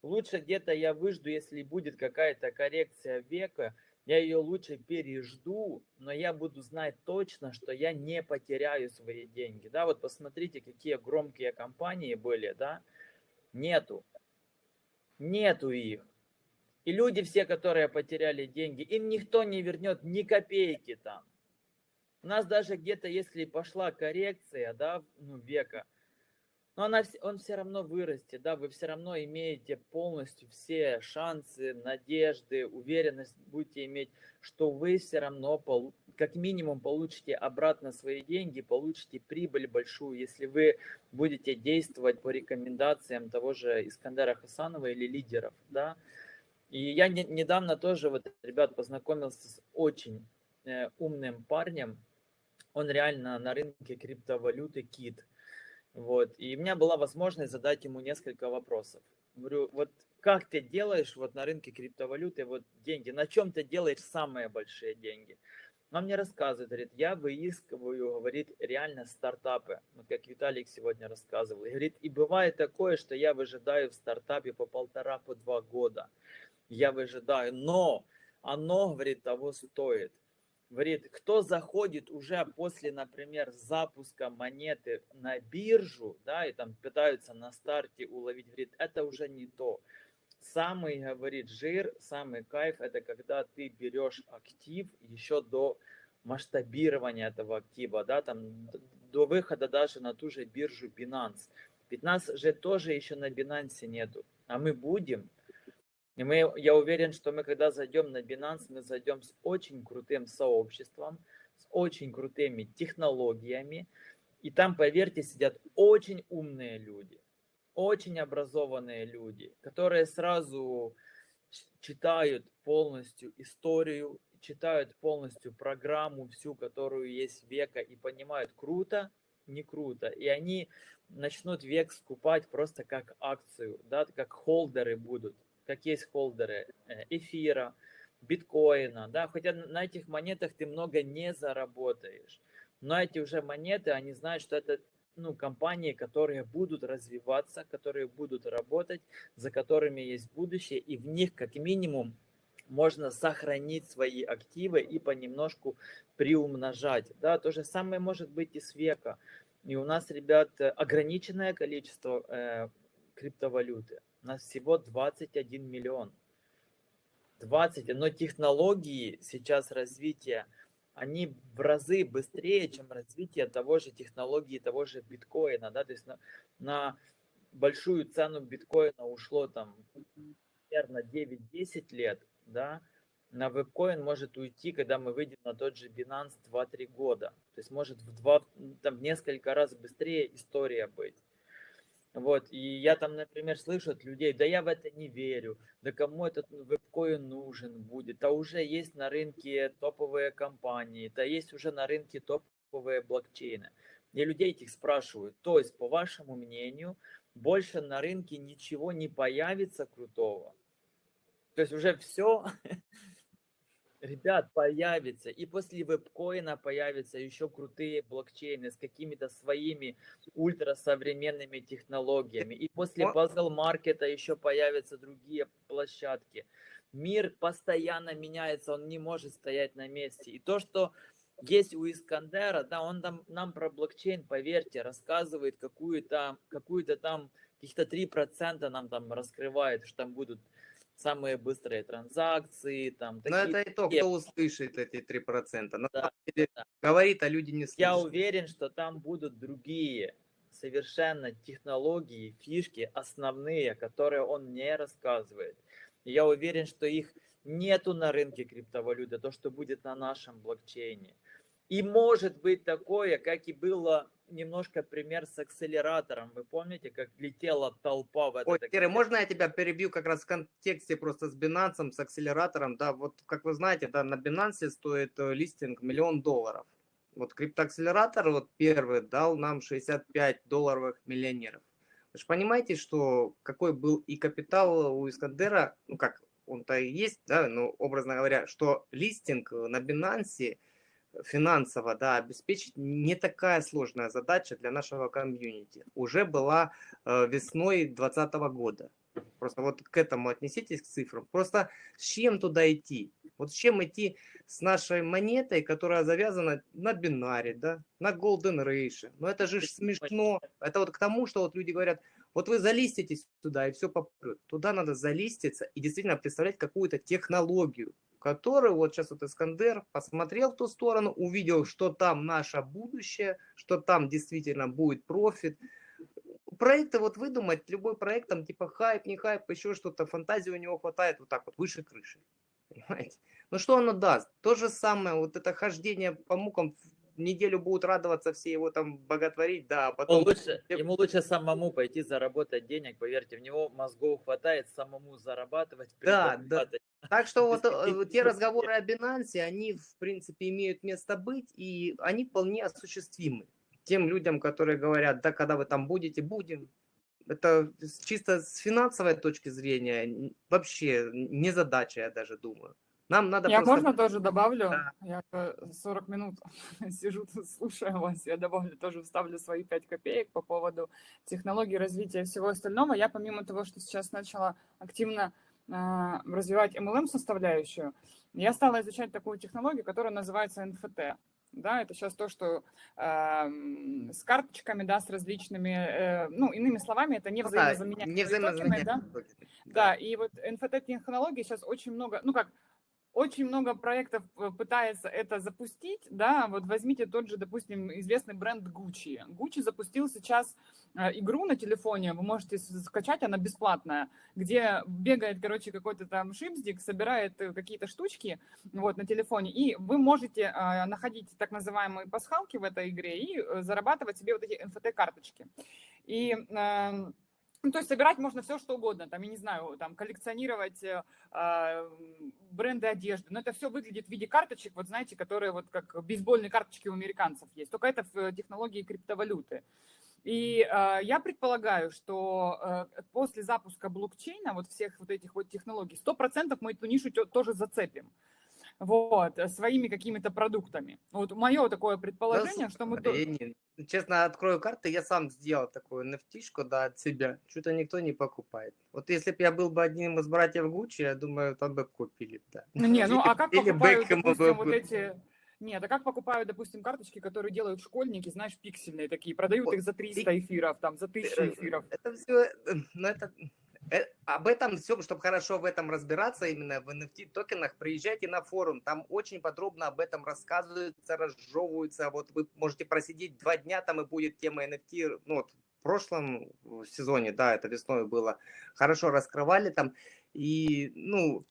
Лучше где-то я выжду, если будет какая-то коррекция века, я ее лучше пережду, но я буду знать точно, что я не потеряю свои деньги. Да, вот посмотрите, какие громкие компании были, да, нету, нету их. И люди все, которые потеряли деньги, им никто не вернет ни копейки там. У нас даже где-то, если пошла коррекция, да, ну, века, но она, он все равно вырастет, да, вы все равно имеете полностью все шансы, надежды, уверенность будете иметь, что вы все равно как минимум получите обратно свои деньги, получите прибыль большую, если вы будете действовать по рекомендациям того же Искандера Хасанова или лидеров, да. И я не, недавно тоже, вот, ребят, познакомился с очень э, умным парнем, он реально на рынке криптовалюты кит – вот. И у меня была возможность задать ему несколько вопросов. Говорю, вот как ты делаешь вот на рынке криптовалюты вот деньги? На чем ты делаешь самые большие деньги? Он мне рассказывает, говорит, я выискиваю, говорит, реально стартапы, вот как Виталик сегодня рассказывал. И говорит, и бывает такое, что я выжидаю в стартапе по полтора, по два года. Я выжидаю, но оно, говорит, того стоит говорит, кто заходит уже после, например, запуска монеты на биржу, да, и там пытаются на старте уловить, говорит, это уже не то. Самый, говорит, жир, самый кайф, это когда ты берешь актив еще до масштабирования этого актива, да, там до выхода даже на ту же биржу Binance. Ведь нас же тоже еще на Binance нету, а мы будем, и мы, я уверен, что мы, когда зайдем на Binance, мы зайдем с очень крутым сообществом, с очень крутыми технологиями. И там, поверьте, сидят очень умные люди, очень образованные люди, которые сразу читают полностью историю, читают полностью программу всю, которую есть века, и понимают, круто, не круто. И они начнут век скупать просто как акцию, да, как холдеры будут как есть холдеры э, эфира, биткоина, да, хотя на этих монетах ты много не заработаешь. Но эти уже монеты, они знают, что это ну, компании, которые будут развиваться, которые будут работать, за которыми есть будущее, и в них как минимум можно сохранить свои активы и понемножку приумножать. Да, то же самое может быть и с века. И у нас, ребят, ограниченное количество э, криптовалюты. Нас всего 21 миллион. 20, но технологии сейчас развития, они в разы быстрее, чем развитие того же технологии, того же биткоина, да, то есть на, на большую цену биткоина ушло там примерно 9-10 лет, да, на вебкоин может уйти, когда мы выйдем на тот же Binance 2-3 года. То есть может в, два, там, в несколько раз быстрее история быть. Вот, и я там, например, слышу от людей, да я в это не верю, да кому этот вебкоин нужен будет, а уже есть на рынке топовые компании, да есть уже на рынке топовые блокчейны. Я людей этих спрашиваю, то есть, по вашему мнению, больше на рынке ничего не появится крутого? То есть уже все <laughs> Ребят, появится. И после вебкоина появятся еще крутые блокчейны с какими-то своими ультрасовременными технологиями. И после puzzle маркета еще появятся другие площадки. Мир постоянно меняется, он не может стоять на месте. И то, что есть у Искандера, да, он там, нам про блокчейн, поверьте, рассказывает какую-то какую там, каких-то 3% нам там раскрывает, что там будут самые быстрые транзакции, там Но это и то, кто услышит эти 3%. На да, деле, да. говорит, а люди не слышат. Я уверен, что там будут другие совершенно технологии, фишки основные, которые он не рассказывает. я уверен, что их нету на рынке криптовалюты, то, что будет на нашем блокчейне. И может быть такое, как и было немножко пример с акселератором. Вы помните, как летела толпа в этот... Ой, Киры, можно я тебя перебью как раз в контексте просто с Binance, с акселератором? Да, вот как вы знаете, да, на Binance стоит э, листинг миллион долларов. Вот криптоакселератор вот первый дал нам 65 долларовых миллионеров. Вы же понимаете, что какой был и капитал у Искандера, ну как, он-то и есть, да, ну образно говоря, что листинг на Binance – финансово да, обеспечить не такая сложная задача для нашего комьюнити. Уже была э, весной 2020 года. Просто вот к этому отнеситесь, к цифрам. Просто с чем туда идти? Вот с чем идти с нашей монетой, которая завязана на бинаре, да, на golden ratio. Но это же смешно. Это вот к тому, что вот люди говорят, вот вы залиститесь туда и все попрет. Туда надо залиститься и действительно представлять какую-то технологию, который вот сейчас вот Искандер посмотрел в ту сторону, увидел, что там наше будущее, что там действительно будет профит. Проекты вот выдумать, любой проект, там типа хайп, не хайп, еще что-то, фантазии у него хватает вот так вот, выше крыши. <laughs> Понимаете? Ну что оно даст? То же самое, вот это хождение по мукам неделю будут радоваться, все его там боготворить, да, а потом... Ему лучше, <laughs> ему лучше самому пойти заработать денег, поверьте, в него мозгов хватает самому зарабатывать. Да, да. Так что вот э, те разговоры о Binance, они в принципе имеют место быть, и они вполне осуществимы. Тем людям, которые говорят, да, когда вы там будете, будем. Это чисто с финансовой точки зрения вообще не задача, я даже думаю. Нам надо Я просто... можно тоже добавлю? Да. Я 40 минут <laughs> сижу слушаю вас, я добавлю, тоже вставлю свои 5 копеек по поводу технологий развития и всего остального. Я помимо того, что сейчас начала активно э, развивать MLM-составляющую, я стала изучать такую технологию, которая называется NFT. Да, это сейчас то, что э, с карточками, да, с различными, э, ну, иными словами, это не взаимозаменяемые не взаимозаменяемые да? да? Да, и вот NFT-технологии сейчас очень много, ну, как очень много проектов э, пытается это запустить, да, вот возьмите тот же, допустим, известный бренд Gucci. Gucci запустил сейчас э, игру на телефоне, вы можете скачать, она бесплатная, где бегает, короче, какой-то там шипздик, собирает э, какие-то штучки вот на телефоне, и вы можете находить так называемые пасхалки в этой игре и зарабатывать себе вот эти NFT-карточки. И эм, ну, то есть собирать можно все, что угодно, там, я не знаю, там, коллекционировать э, а, бренды одежды, но это все выглядит в виде карточек, вот знаете, которые вот как бейсбольные карточки у американцев есть, только это в технологии криптовалюты. И э, я предполагаю, что э, после запуска блокчейна, вот всех вот этих вот технологий, 100% мы эту нишу тоже зацепим вот, э, своими какими-то продуктами. Вот мое такое предположение, да, что мы... Не, честно, открою карты, я сам сделал такую nft да, от себя. Что-то никто не покупает. Вот если бы я был бы одним из братьев Гуччи, я думаю, там бы купили, да. Не, ну <laughs> а как покупают, допустим, вот эти... Нет, а как покупают, допустим, карточки, которые делают школьники, знаешь, пиксельные такие, продают их за 300 эфиров, там, за 1000 э, эфиров. Это все, ну это, Э, об этом все, чтобы хорошо в этом разбираться, именно в NFT токенах, приезжайте на форум, там очень подробно об этом рассказывается, разжевывается, вот вы можете просидеть два дня, там и будет тема NFT, ну вот в прошлом сезоне, да, это весной было, хорошо раскрывали там, и, ну,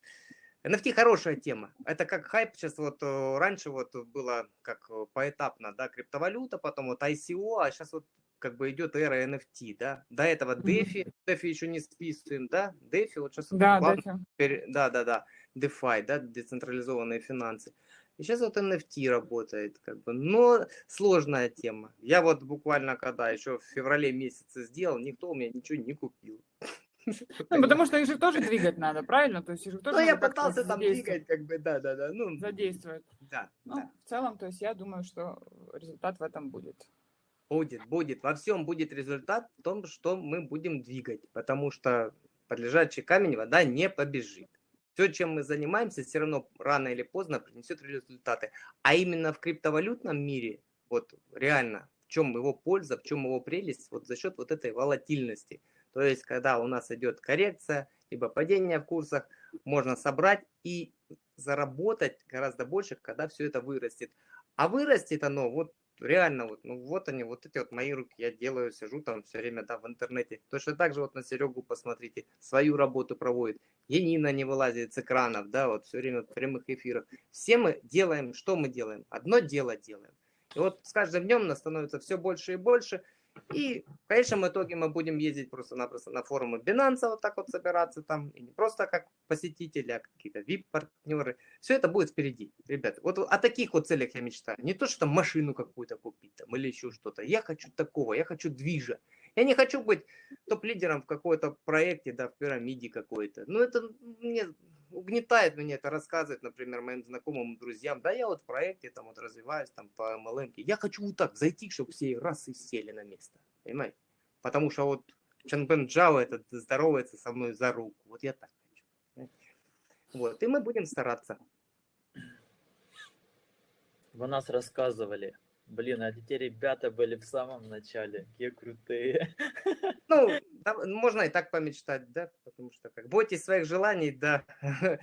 NFT хорошая тема. Это как хайп сейчас вот э, раньше вот было как поэтапно, да, криптовалюта, потом вот ICO, а сейчас вот как бы идет эра NFT, да. До этого DeFi, DeFi еще не списываем, да. DeFi вот сейчас... Да, DeFi. Пере... Да, да, да. DeFi, да, децентрализованные финансы. И сейчас вот NFT работает, как бы, но сложная тема. Я вот буквально когда еще в феврале месяце сделал, никто у меня ничего не купил. <laughs> Ну, потому что их же тоже двигать надо, правильно? То есть их же тоже ну, я пытался там двигать, как бы, да, да, да. Ну, задействовать. Да, ну, да. В целом, то есть я думаю, что результат в этом будет. Будет, будет. Во всем будет результат в том, что мы будем двигать, потому что под лежачий камень вода не побежит. Все, чем мы занимаемся, все равно рано или поздно принесет результаты. А именно в криптовалютном мире, вот реально, в чем его польза, в чем его прелесть, вот за счет вот этой волатильности – то есть, когда у нас идет коррекция, либо падение в курсах, можно собрать и заработать гораздо больше, когда все это вырастет. А вырастет оно вот реально, вот, ну вот они, вот эти вот мои руки, я делаю, сижу там все время да, в интернете. Точно так же вот на Серегу посмотрите, свою работу проводит. Енина не вылазит с экранов, да, вот все время в прямых эфирах. Все мы делаем, что мы делаем? Одно дело делаем. И вот с каждым днем нас становится все больше и больше – и в конечном итоге мы будем ездить просто-напросто на форумы Binance, вот так вот собираться там, и не просто как посетители, а какие-то VIP-партнеры. Все это будет впереди, ребята. Вот о таких вот целях я мечтаю. Не то, что машину какую-то купить там или еще что-то. Я хочу такого, я хочу движа. Я не хочу быть топ-лидером в какой-то проекте, да, в пирамиде какой-то. Ну, это мне угнетает меня это рассказывать, например, моим знакомым, друзьям. Да, я вот в проекте там вот развиваюсь там по MLM. Я хочу вот так зайти, чтобы все раз и сели на место. Понимаете? Потому что вот Чанбен Джао этот здоровается со мной за руку. Вот я так хочу. Вот. И мы будем стараться. Вы нас рассказывали Блин, а эти ребята были в самом начале, какие крутые. <laughs> Ну, да, можно и так помечтать, да, потому что как бойтесь своих желаний, да, <laughs>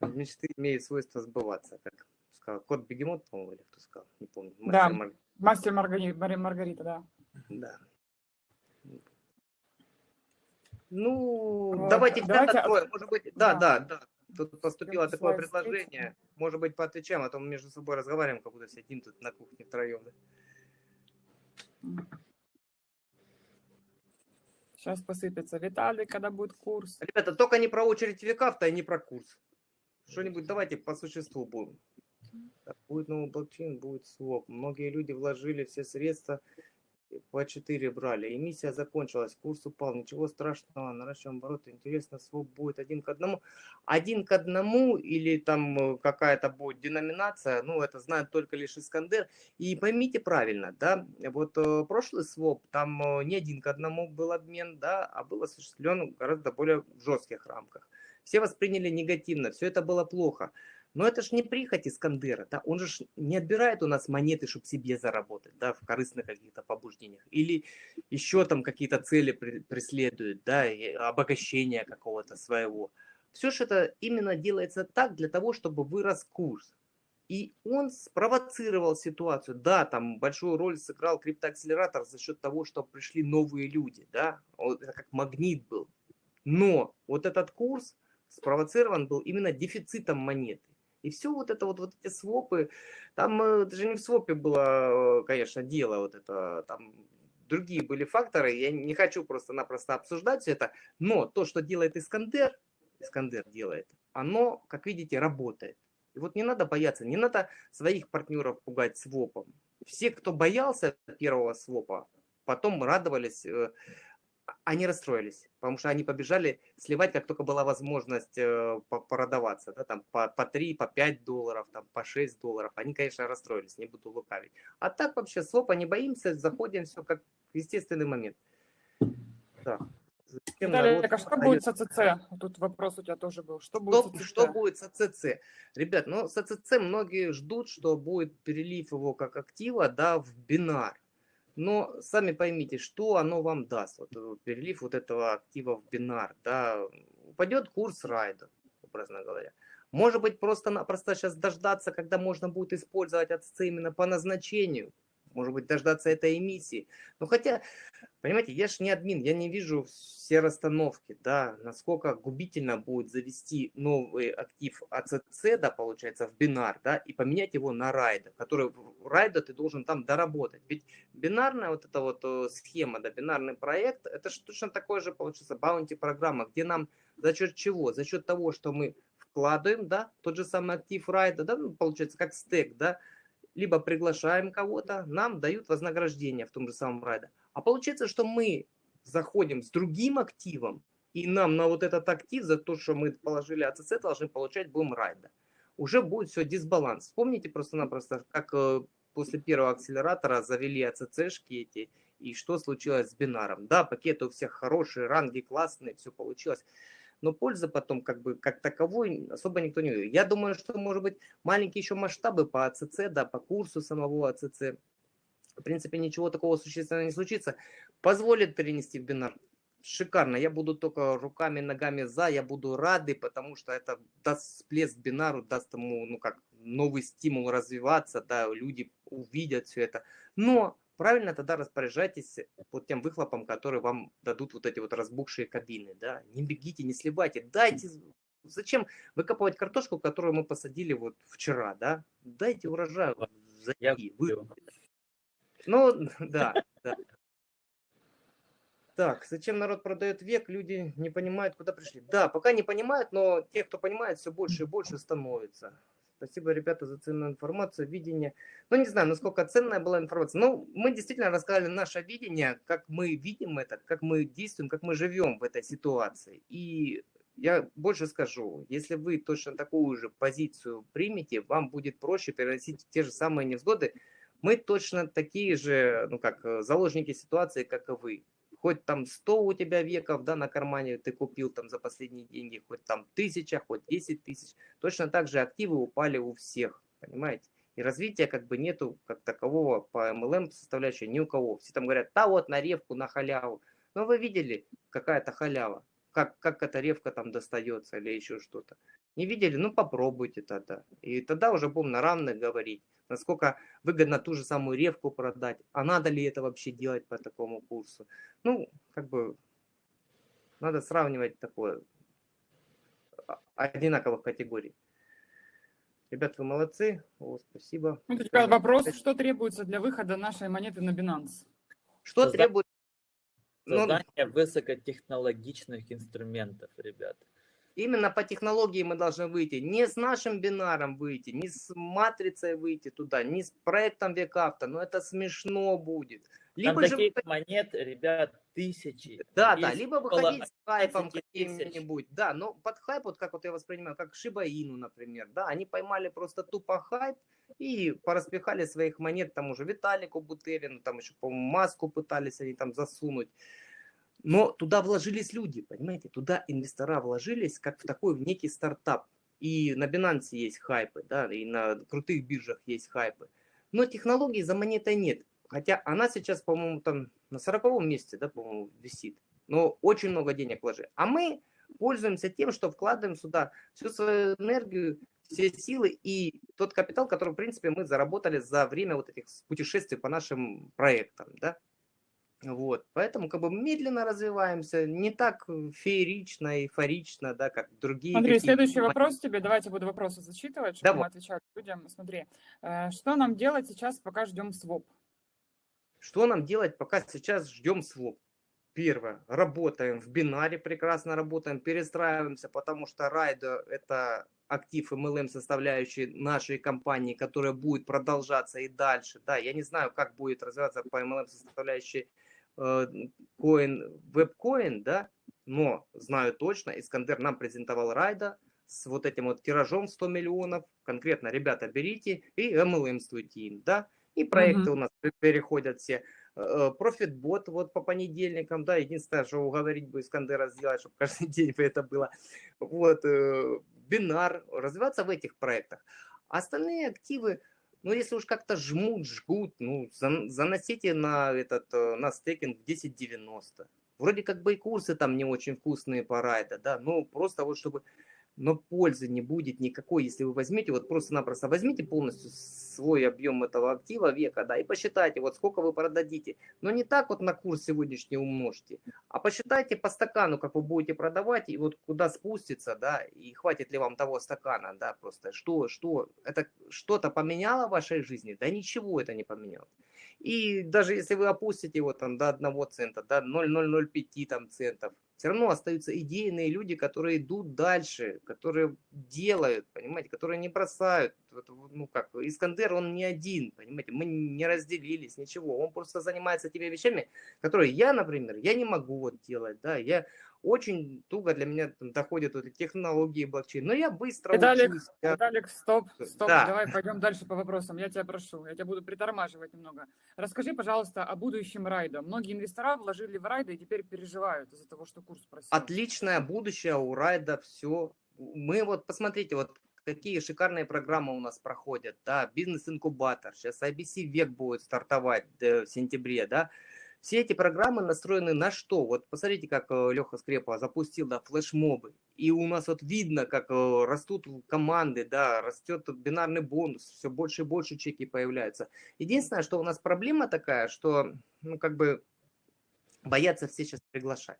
мечты имеют свойство сбываться, как сказал кот Бегемот, по-моему, или кто сказал, не помню. Мастер да, Мар... мастер Маргарита, Маргарита, да. Да. Ну, вот. давайте, давайте откроем, может быть, да, да, да, да. Тут поступило такое предложение. Может быть, поотвечаем, а то мы между собой разговариваем, как будто сидим тут на кухне втроем. Сейчас посыпется. Виталий, когда будет курс? Ребята, только не про очередь веков-то и не про курс. Что-нибудь давайте по существу будем. будет новый блокчейн, будет своп. Многие люди вложили все средства по 4 брали. Эмиссия закончилась, курс упал, ничего страшного, наращиваем обороты. Интересно, своп будет один к одному. Один к одному или там э, какая-то будет деноминация, ну это знает только лишь Искандер. И поймите правильно, да, вот э, прошлый своп, там э, не один к одному был обмен, да, а был осуществлен гораздо более жестких рамках. Все восприняли негативно, все это было плохо. Но это же не прихоть Искандера, да? он же не отбирает у нас монеты, чтобы себе заработать, да, в корыстных каких-то побуждениях. Или еще там какие-то цели преследует, да, обогащение какого-то своего. Все же это именно делается так для того, чтобы вырос курс. И он спровоцировал ситуацию. Да, там большую роль сыграл криптоакселератор за счет того, что пришли новые люди, да, это как магнит был. Но вот этот курс спровоцирован был именно дефицитом монеты. И все вот это вот, вот эти свопы, там э, даже не в свопе было, э, конечно, дело вот это, там другие были факторы, я не хочу просто-напросто обсуждать все это, но то, что делает Искандер, Искандер делает, оно, как видите, работает. И вот не надо бояться, не надо своих партнеров пугать свопом. Все, кто боялся первого свопа, потом радовались э, они расстроились, потому что они побежали сливать, как только была возможность э, продаваться, да, там по, по 3, по 5 долларов, там по 6 долларов. Они, конечно, расстроились, не буду лукавить. А так вообще свопа не боимся, заходим, все как естественный момент. Да. Виталий, народ... а что будет с АЦЦ? Тут вопрос у тебя тоже был. Что будет что, с АЦЦ? Что будет с АЦЦ? Ребят, ну с АЦЦ многие ждут, что будет перелив его как актива да, в бинар. Но сами поймите, что оно вам даст, вот, э, перелив вот этого актива в бинар, да, упадет курс райда, образно говоря. Может быть, просто-напросто сейчас дождаться, когда можно будет использовать АЦЦ именно по назначению, может быть, дождаться этой эмиссии. Но хотя, понимаете, я же не админ, я не вижу все расстановки, да, насколько губительно будет завести новый актив АЦЦ, да, получается, в бинар, да, и поменять его на райда, который райда ты должен там доработать. Ведь бинарная вот эта вот э, схема, да, бинарный проект, это же точно такой же, получается, баунти программа, где нам за счет чего? За счет того, что мы вкладываем, да, тот же самый актив райда, да, ну, получается, как стек, да, либо приглашаем кого-то, нам дают вознаграждение в том же самом райде. А получается, что мы заходим с другим активом, и нам на вот этот актив, за то, что мы положили АЦЦ, должны получать будем райда. Уже будет все дисбаланс. Вспомните просто-напросто, как э, после первого акселератора завели АЦЦшки эти, и что случилось с бинаром. Да, пакеты у всех хорошие, ранги классные, все получилось но пользы потом как бы как таковой особо никто не видит. Я думаю, что может быть маленькие еще масштабы по АЦЦ, да, по курсу самого АЦЦ. В принципе, ничего такого существенного не случится. Позволит перенести в бинар. Шикарно. Я буду только руками, ногами за. Я буду рады, потому что это даст всплеск бинару, даст ему, ну как, новый стимул развиваться, да, люди увидят все это. Но правильно тогда распоряжайтесь вот тем выхлопом, который вам дадут вот эти вот разбухшие кабины, да, не бегите, не сливайте, дайте, зачем выкапывать картошку, которую мы посадили вот вчера, да, дайте урожай, Я вы... Ну, <laughs> да, да. Так, зачем народ продает век, люди не понимают, куда пришли. Да, пока не понимают, но те, кто понимает, все больше и больше становится. Спасибо, ребята, за ценную информацию, видение. Ну, не знаю, насколько ценная была информация. Но мы действительно рассказали наше видение, как мы видим это, как мы действуем, как мы живем в этой ситуации. И я больше скажу, если вы точно такую же позицию примете, вам будет проще переносить те же самые невзгоды. Мы точно такие же, ну как, заложники ситуации, как и вы хоть там 100 у тебя веков, да, на кармане ты купил там за последние деньги, хоть там тысяча, хоть 10 тысяч, точно так же активы упали у всех, понимаете? И развития как бы нету как такового по MLM составляющей ни у кого. Все там говорят, да вот на ревку, на халяву. Но вы видели, какая-то халява, как, как эта ревка там достается или еще что-то. Не видели? Ну попробуйте тогда. И тогда уже будем на равных говорить насколько выгодно ту же самую ревку продать, а надо ли это вообще делать по такому курсу. Ну, как бы, надо сравнивать такое, а, одинаковых категорий. Ребят, вы молодцы. О, спасибо. Вопрос, что требуется для выхода нашей монеты на Binance? Что Создание, требуется? Создание ну, высокотехнологичных инструментов, ребят. Именно по технологии мы должны выйти. Не с нашим бинаром выйти, не с матрицей выйти туда, не с проектом векавто. Но это смешно будет. Либо Там же... таких монет, ребят, тысячи. Да, да, либо выходить с хайпом каким-нибудь. Да, но под хайп, вот как вот я воспринимаю, как Шибаину, например. Да, они поймали просто тупо хайп и пораспихали своих монет там уже Виталику Бутерину, там еще, по-моему, маску пытались они там засунуть. Но туда вложились люди, понимаете, туда инвестора вложились, как в такой в некий стартап. И на Binance есть хайпы, да, и на крутых биржах есть хайпы. Но технологии за монетой нет. Хотя она сейчас, по-моему, там на 40 месте, да, по-моему, висит. Но очень много денег вложили. А мы пользуемся тем, что вкладываем сюда всю свою энергию, все силы и тот капитал, который, в принципе, мы заработали за время вот этих путешествий по нашим проектам, да. Вот, поэтому как бы медленно развиваемся, не так феерично, эйфорично, да, как другие. Андрей, следующий вопрос тебе, давайте буду вопросы зачитывать, чтобы Давай. мы отвечали людям. Смотри, э, что нам делать сейчас, пока ждем своп? Что нам делать, пока сейчас ждем своп? Первое, работаем в бинаре, прекрасно работаем, перестраиваемся, потому что райда это актив MLM составляющий нашей компании, которая будет продолжаться и дальше. Да, я не знаю, как будет развиваться по MLM составляющей коин, э, веб-коин, да, но знаю точно, Искандер нам презентовал райда с вот этим вот тиражом 100 миллионов. Конкретно, ребята, берите и MLM-стуйте им, да, и проекты -hmm. у нас переходят все. Профитбот э, вот по понедельникам, да, единственное, что уговорить бы Искандера сделать, чтобы каждый <laughs> день бы это было. Вот, э, бинар, развиваться в этих проектах. Остальные активы, ну, если уж как-то жмут, жгут, ну, заносите на этот, э, на стейкинг 10.90. Вроде как бы и курсы там не очень вкусные по райда, да, ну, просто вот чтобы но пользы не будет никакой, если вы возьмете, вот просто-напросто возьмите полностью свой объем этого актива века, да, и посчитайте, вот сколько вы продадите. Но не так вот на курс сегодняшний умножьте, а посчитайте по стакану, как вы будете продавать, и вот куда спустится, да, и хватит ли вам того стакана, да, просто что, что, это что-то поменяло в вашей жизни? Да ничего это не поменяло. И даже если вы опустите его там до одного цента, до 0,005 там центов, все равно остаются идейные люди, которые идут дальше, которые делают, понимаете, которые не бросают. Ну как, Искандер, он не один, понимаете, мы не разделились, ничего. Он просто занимается теми вещами, которые я, например, я не могу вот делать, да, я очень туго для меня там, доходят вот эти технологии блокчейн. Но я быстро Виталик, учусь. Я... Виталик, стоп, стоп, да. давай пойдем дальше по вопросам. Я тебя прошу, я тебя буду притормаживать немного. Расскажи, пожалуйста, о будущем райда. Многие инвестора вложили в райда и теперь переживают из-за того, что курс просел. Отличное будущее у райда, все. Мы вот, посмотрите, вот какие шикарные программы у нас проходят, да, бизнес-инкубатор, сейчас IBC век будет стартовать в сентябре, да, все эти программы настроены на что? Вот посмотрите, как э, Леха Скрепа запустил да, флешмобы. И у нас вот видно, как э, растут команды, да, растет бинарный бонус, все больше и больше чеки появляются. Единственное, что у нас проблема такая, что, ну, как бы, боятся все сейчас приглашать.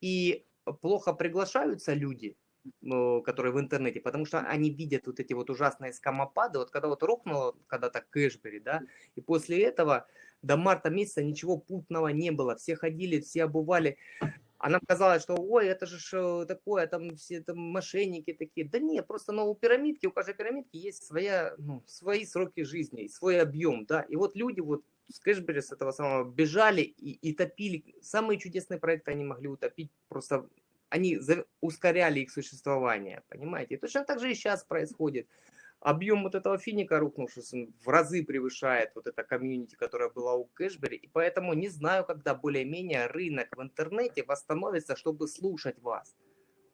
И плохо приглашаются люди, э, которые в интернете, потому что они видят вот эти вот ужасные скамопады, вот когда вот рухнуло когда-то Кэшбери, да, и после этого до марта месяца ничего путного не было. Все ходили, все обували. А нам что ой, это же такое, там все там мошенники такие. Да нет, просто но у пирамидки, у каждой пирамидки есть своя, ну, свои сроки жизни, свой объем, да. И вот люди вот с Кэшбери, с этого самого, бежали и, и топили. Самые чудесные проекты они могли утопить, просто они ускоряли их существование, понимаете. И точно так же и сейчас происходит объем вот этого финика рухнувшись в разы превышает вот это комьюнити, которая была у Кэшбери, и поэтому не знаю, когда более-менее рынок в интернете восстановится, чтобы слушать вас.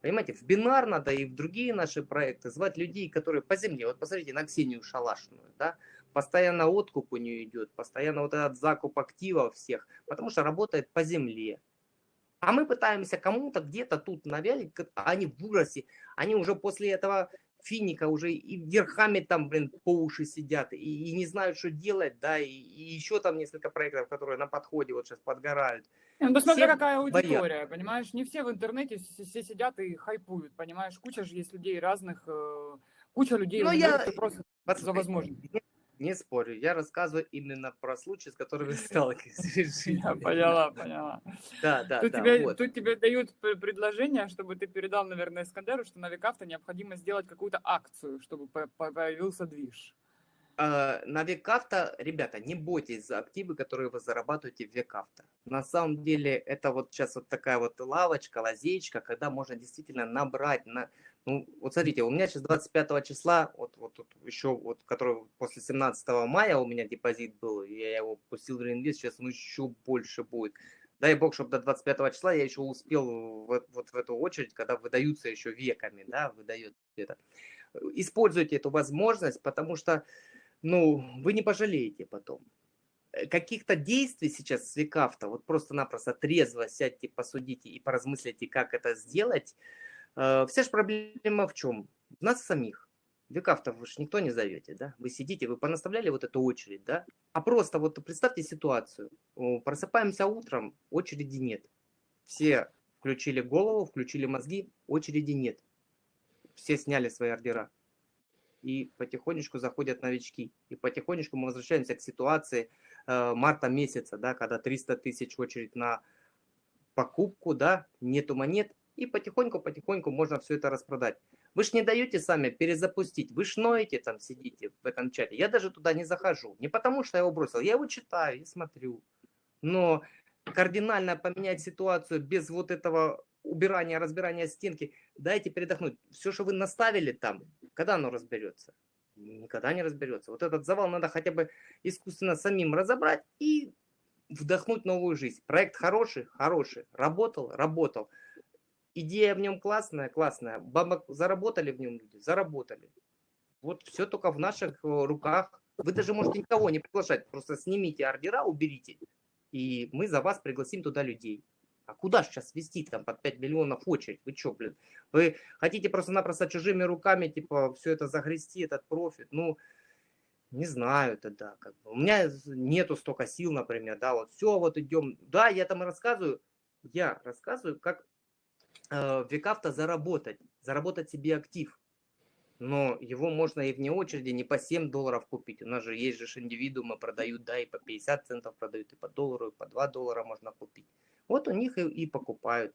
Понимаете, в бинар надо и в другие наши проекты звать людей, которые по земле. Вот посмотрите на Ксению Шалашную, да, постоянно откуп у нее идет, постоянно вот этот закуп активов всех, потому что работает по земле. А мы пытаемся кому-то где-то тут навялить, а они в ужасе, они уже после этого финика уже и верхами там, блин, по уши сидят, и, и не знают, что делать, да, и, и еще там несколько проектов, которые на подходе вот сейчас подгорают. Ну, посмотри, какая аудитория, боят. понимаешь, не все в интернете все сидят и хайпуют, понимаешь, куча же есть людей разных, э, куча людей, Но я... просто за возможность. Не спорю, я рассказываю именно про случаи, с <laughs> сталкиваюсь. Я поняла, поняла. Да, да, тут да. Тебе, вот. Тут тебе дают предложение, чтобы ты передал, наверное, Искандеру, что на Викавто необходимо сделать какую-то акцию, чтобы появился движ. А, на Векавто, ребята, не бойтесь за активы, которые вы зарабатываете в Векавто. На самом деле это вот сейчас вот такая вот лавочка, лазейка, когда можно действительно набрать, на, ну, вот смотрите, у меня сейчас 25 числа, вот, вот, вот еще, вот, который после 17 мая у меня депозит был, я его пустил в реинвест, сейчас он еще больше будет. Дай бог, чтобы до 25 числа я еще успел вот, вот в эту очередь, когда выдаются еще веками, да, выдают это. Используйте эту возможность, потому что, ну, вы не пожалеете потом. Э, каких-то действий сейчас с векавто, вот просто-напросто трезво сядьте, посудите и поразмыслите, как это сделать, вся же проблема в чем? В нас самих. Векав-то вы же никто не зовете, да? Вы сидите, вы понаставляли вот эту очередь, да? А просто вот представьте ситуацию. Просыпаемся утром, очереди нет. Все включили голову, включили мозги, очереди нет. Все сняли свои ордера. И потихонечку заходят новички. И потихонечку мы возвращаемся к ситуации э, марта месяца, да, когда 300 тысяч очередь на покупку, да, нету монет, и потихоньку-потихоньку можно все это распродать. Вы же не даете сами перезапустить, вы ж ноете там, сидите в этом чате. Я даже туда не захожу, не потому что я его бросил, я его читаю и смотрю. Но кардинально поменять ситуацию без вот этого убирания, разбирания стенки, дайте передохнуть. Все, что вы наставили там, когда оно разберется? Никогда не разберется. Вот этот завал надо хотя бы искусственно самим разобрать и вдохнуть новую жизнь. Проект хороший, хороший, работал, работал идея в нем классная, классная. Бабок заработали в нем люди, заработали. Вот все только в наших э, руках. Вы даже можете никого не приглашать, просто снимите ордера, уберите, и мы за вас пригласим туда людей. А куда сейчас вести там под 5 миллионов очередь? Вы что, блин? Вы хотите просто-напросто чужими руками, типа, все это загрести, этот профит? Ну, не знаю тогда. Как бы. У меня нету столько сил, например, да, вот все, вот идем. Да, я там рассказываю, я рассказываю, как э, в Векавто заработать, заработать себе актив. Но его можно и вне очереди не по 7 долларов купить. У нас же есть же индивидуумы продают, да, и по 50 центов продают, и по доллару, и по 2 доллара можно купить. Вот у них и, и покупают.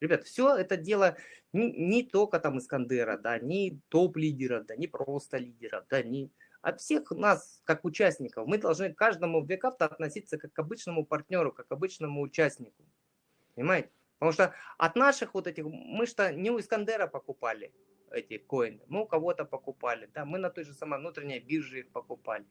Ребят, все это дело не, не только там Искандера, да, не топ-лидеров, да, не просто лидеров, да, не от всех нас, как участников. Мы должны к каждому векавто относиться как к обычному партнеру, как к обычному участнику. Понимаете? Потому что от наших вот этих, мы что не у Искандера покупали эти коины, мы у кого-то покупали, да, мы на той же самой внутренней бирже их покупали.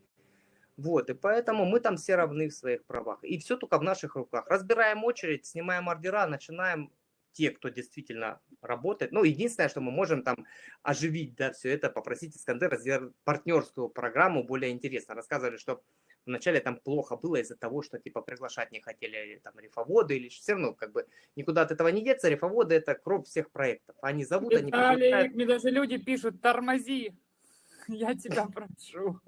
Вот, и поэтому мы там все равны в своих правах. И все только в наших руках. Разбираем очередь, снимаем ордера, начинаем те, кто действительно работает. Ну, единственное, что мы можем там оживить, да, все это, попросить Искандера сделать партнерскую программу более интересно. Рассказывали, что вначале там плохо было из-за того, что типа приглашать не хотели там рифоводы или все равно как бы никуда от этого не деться. Рифоводы это кровь всех проектов. Они зовут, Виталик, они приглашают. мне даже люди пишут, тормози, <laughs> я тебя прошу.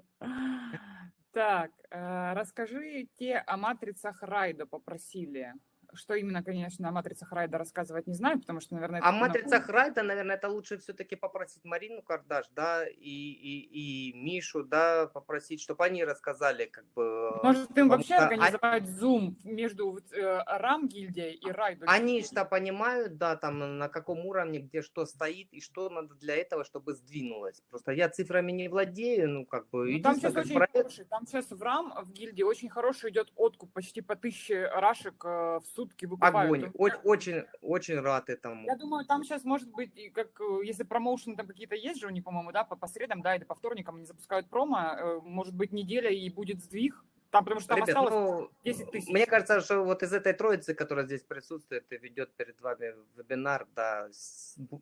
Так, э, расскажите о матрицах Райда попросили. Что именно, конечно, о матрицах Райда рассказывать не знаю, потому что, наверное... О матрицах Райда, наверное, это лучше все-таки попросить Марину Кардаш, да, и, и, и Мишу, да, попросить, чтобы они рассказали, как бы... Может, им вообще что... организовать они... Zoom между э, РАМ гильдией и Райдом? Они что понимают, да, там, на каком уровне, где что стоит, и что надо для этого, чтобы сдвинулось. Просто я цифрами не владею, ну, как бы... Ну, там сейчас очень проект... хороший, там сейчас в РАМ, в гильдии очень хороший идет откуп, почти по тысяче рашек э, в сутки сутки выкупают. Огонь. Очень, очень, очень рад этому. Я думаю, там сейчас может быть, как э, если промоушены там какие-то есть же у них, по-моему, да, по, по средам, да, или по вторникам они запускают промо, э, может быть, неделя и будет сдвиг. Там, потому что там Ребят, осталось ну, 10 тысяч. Мне кажется, что вот из этой троицы, которая здесь присутствует и ведет перед вами вебинар, да,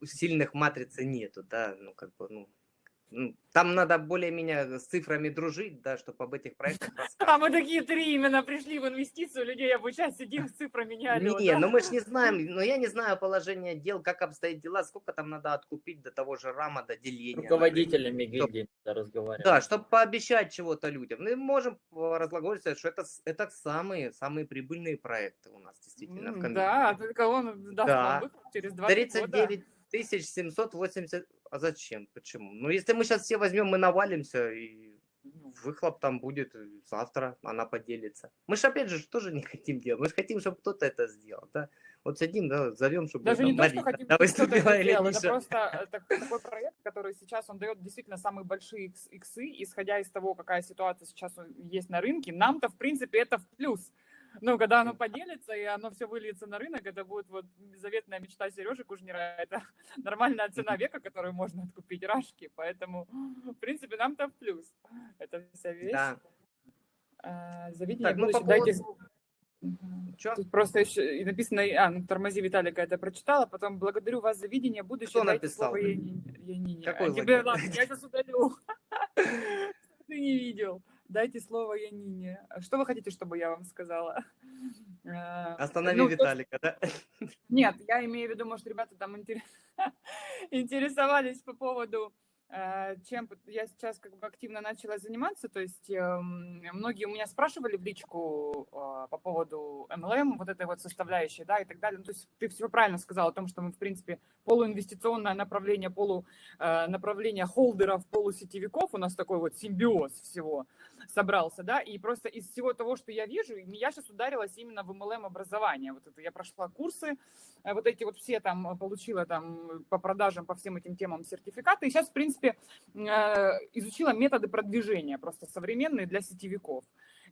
сильных матрицы нету, да, ну, как бы, ну, там надо более-менее с цифрами дружить, да, чтобы об этих проектах <laughs> А мы такие три именно пришли в инвестицию, людей обучать, сидим с цифрами не орёт, Не, да? ну мы же не знаем, <laughs> но я не знаю положение дел, как обстоят дела, сколько там надо откупить до того же рама, до деления. Руководителями гильдии разговаривать. Да, чтобы пообещать чего-то людям. Мы можем разглагольствовать, что это, это самые, самые прибыльные проекты у нас действительно в комиссии. Да, только он даст да. выход через 20 39 года. 780 а зачем? Почему? Ну, если мы сейчас все возьмем, мы навалимся, и выхлоп там будет завтра, она поделится. Мы же, опять же, тоже не хотим делать. Мы же хотим, чтобы кто-то это сделал, да? Вот сидим, да, зовем, чтобы Даже не то, что хотим, да, выступила это это просто это такой проект, который сейчас, он дает действительно самые большие иксы, исходя из того, какая ситуация сейчас есть на рынке. Нам-то, в принципе, это в плюс ну, когда оно поделится, и оно все выльется на рынок, это будет вот заветная мечта Сережи Кужнера, <laughs> это нормальная цена века, которую можно откупить рашки, поэтому, в принципе, нам-то в плюс. Это вся вещь. Да. А, завидение так, ну, по дайте... Что? Тут просто еще и написано, а, ну, тормози Виталика, это прочитала, потом благодарю вас за видение будущего. Кто написал? Янине. Какой а тебе, ладно, я <laughs> сейчас удалю. <laughs> Ты не видел. Дайте слово Янине. Что вы хотите, чтобы я вам сказала? Э, <laughs> Останови ну, Виталика, да? Нет, я имею в виду, может, ребята там <laughs> интересовались по поводу чем я сейчас как бы активно начала заниматься, то есть эм, многие у меня спрашивали в личку а, по поводу MLM, вот этой вот составляющей, да, и так далее. Ну, то есть ты все правильно сказал о том, что мы, в принципе, полуинвестиционное направление, полу э, направление холдеров, полусетевиков, у нас такой вот симбиоз всего собрался, да, и просто из всего того, что я вижу, я сейчас ударилась именно в MLM образование, вот это я прошла курсы, э, вот эти вот все там получила там по продажам, по всем этим темам сертификаты, и сейчас, в принципе, принципе, э, изучила методы продвижения просто современные для сетевиков.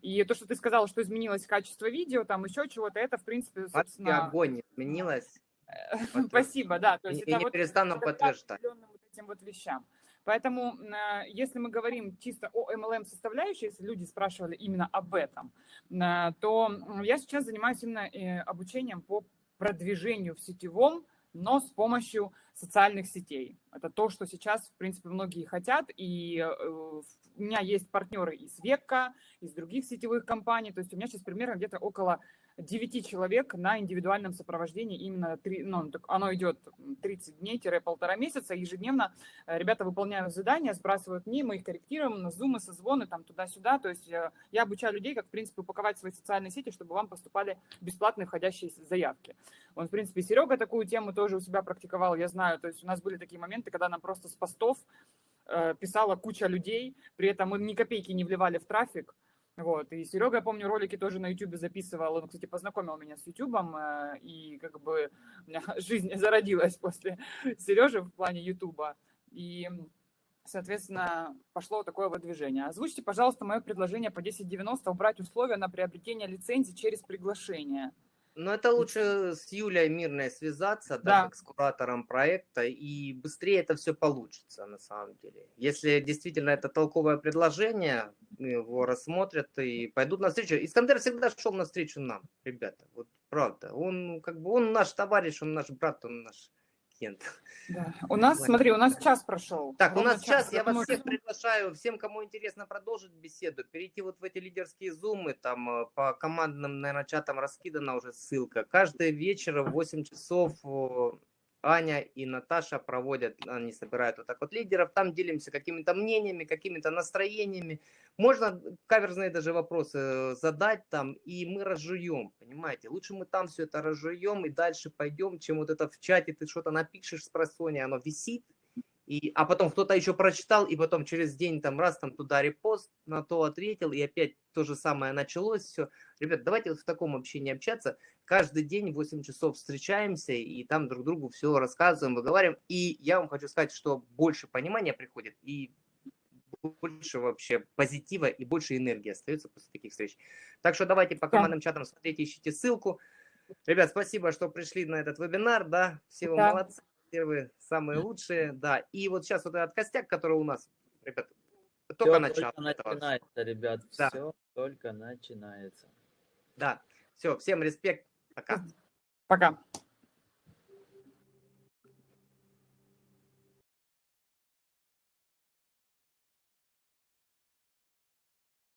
И то, что ты сказала, что изменилось качество видео, там еще чего-то, это, в принципе, собственно... огонь изменилось. <laughs> Спасибо, да. То есть и, это не вот, перестану подтверждать. Вот этим вот вещам. Поэтому, э, если мы говорим чисто о MLM составляющей, если люди спрашивали именно об этом, э, то я сейчас занимаюсь именно обучением по продвижению в сетевом но с помощью социальных сетей. Это то, что сейчас, в принципе, многие хотят, и э, у меня есть партнеры из Века, из других сетевых компаний, то есть у меня сейчас примерно где-то около 9 человек на индивидуальном сопровождении. Именно три, ну, так оно идет 30 дней-полтора месяца. Ежедневно э, ребята выполняют задания, сбрасывают мне, мы их корректируем на зумы, созвоны, там туда-сюда. То есть э, я обучаю людей, как, в принципе, упаковать свои социальные сети, чтобы вам поступали бесплатные входящие заявки. Он, в принципе, Серега такую тему тоже у себя практиковал, я знаю. То есть у нас были такие моменты, когда нам просто с постов э, писала куча людей, при этом мы ни копейки не вливали в трафик, вот, и Серега, я помню, ролики тоже на YouTube записывал, он, кстати, познакомил меня с YouTube, э, и как бы у меня <laughs> жизнь зародилась после <laughs> Сережи в плане YouTube, и, соответственно, пошло такое вот движение. Озвучьте, пожалуйста, мое предложение по 10.90 убрать условия на приобретение лицензии через приглашение. Но это лучше с Юлей Мирной связаться, да, как с куратором проекта, и быстрее это все получится на самом деле. Если действительно это толковое предложение, его рассмотрят и пойдут навстречу. Искандер всегда шел навстречу нам, ребята, вот правда. Он как бы он наш товарищ, он наш брат, он наш Кент. Да. <laughs> У нас, Ладно. смотри, у нас час прошел. Так, у нас час, я вас думаю, всех приглашаю, всем, кому интересно продолжить беседу, перейти вот в эти лидерские зумы, там э, по командным, наверное, чатам раскидана уже ссылка. Каждый вечер в 8 часов Аня и Наташа проводят, они собирают вот так вот лидеров, там делимся какими-то мнениями, какими-то настроениями. Можно каверзные даже вопросы э, задать там, и мы разжуем, понимаете? Лучше мы там все это разжуем и дальше пойдем, чем вот это в чате ты что-то напишешь с просони, оно висит, и, а потом кто-то еще прочитал, и потом через день там раз там туда репост, на то ответил, и опять то же самое началось, все. Ребят, давайте вот в таком общении общаться. Каждый день в 8 часов встречаемся, и там друг другу все рассказываем, выговариваем. И я вам хочу сказать, что больше понимания приходит, и больше вообще позитива и больше энергии остается после таких встреч. Так что давайте по Да. командным чатам смотрите, ищите ссылку. Ребят, спасибо, что пришли на этот вебинар, да, все вы Да. молодцы, первые самые лучшие, да. И вот сейчас вот этот костяк, который у нас, ребят, только начало. только начинается, ребят. Да. Все только начинается. Да, все, всем респект, пока. Пока.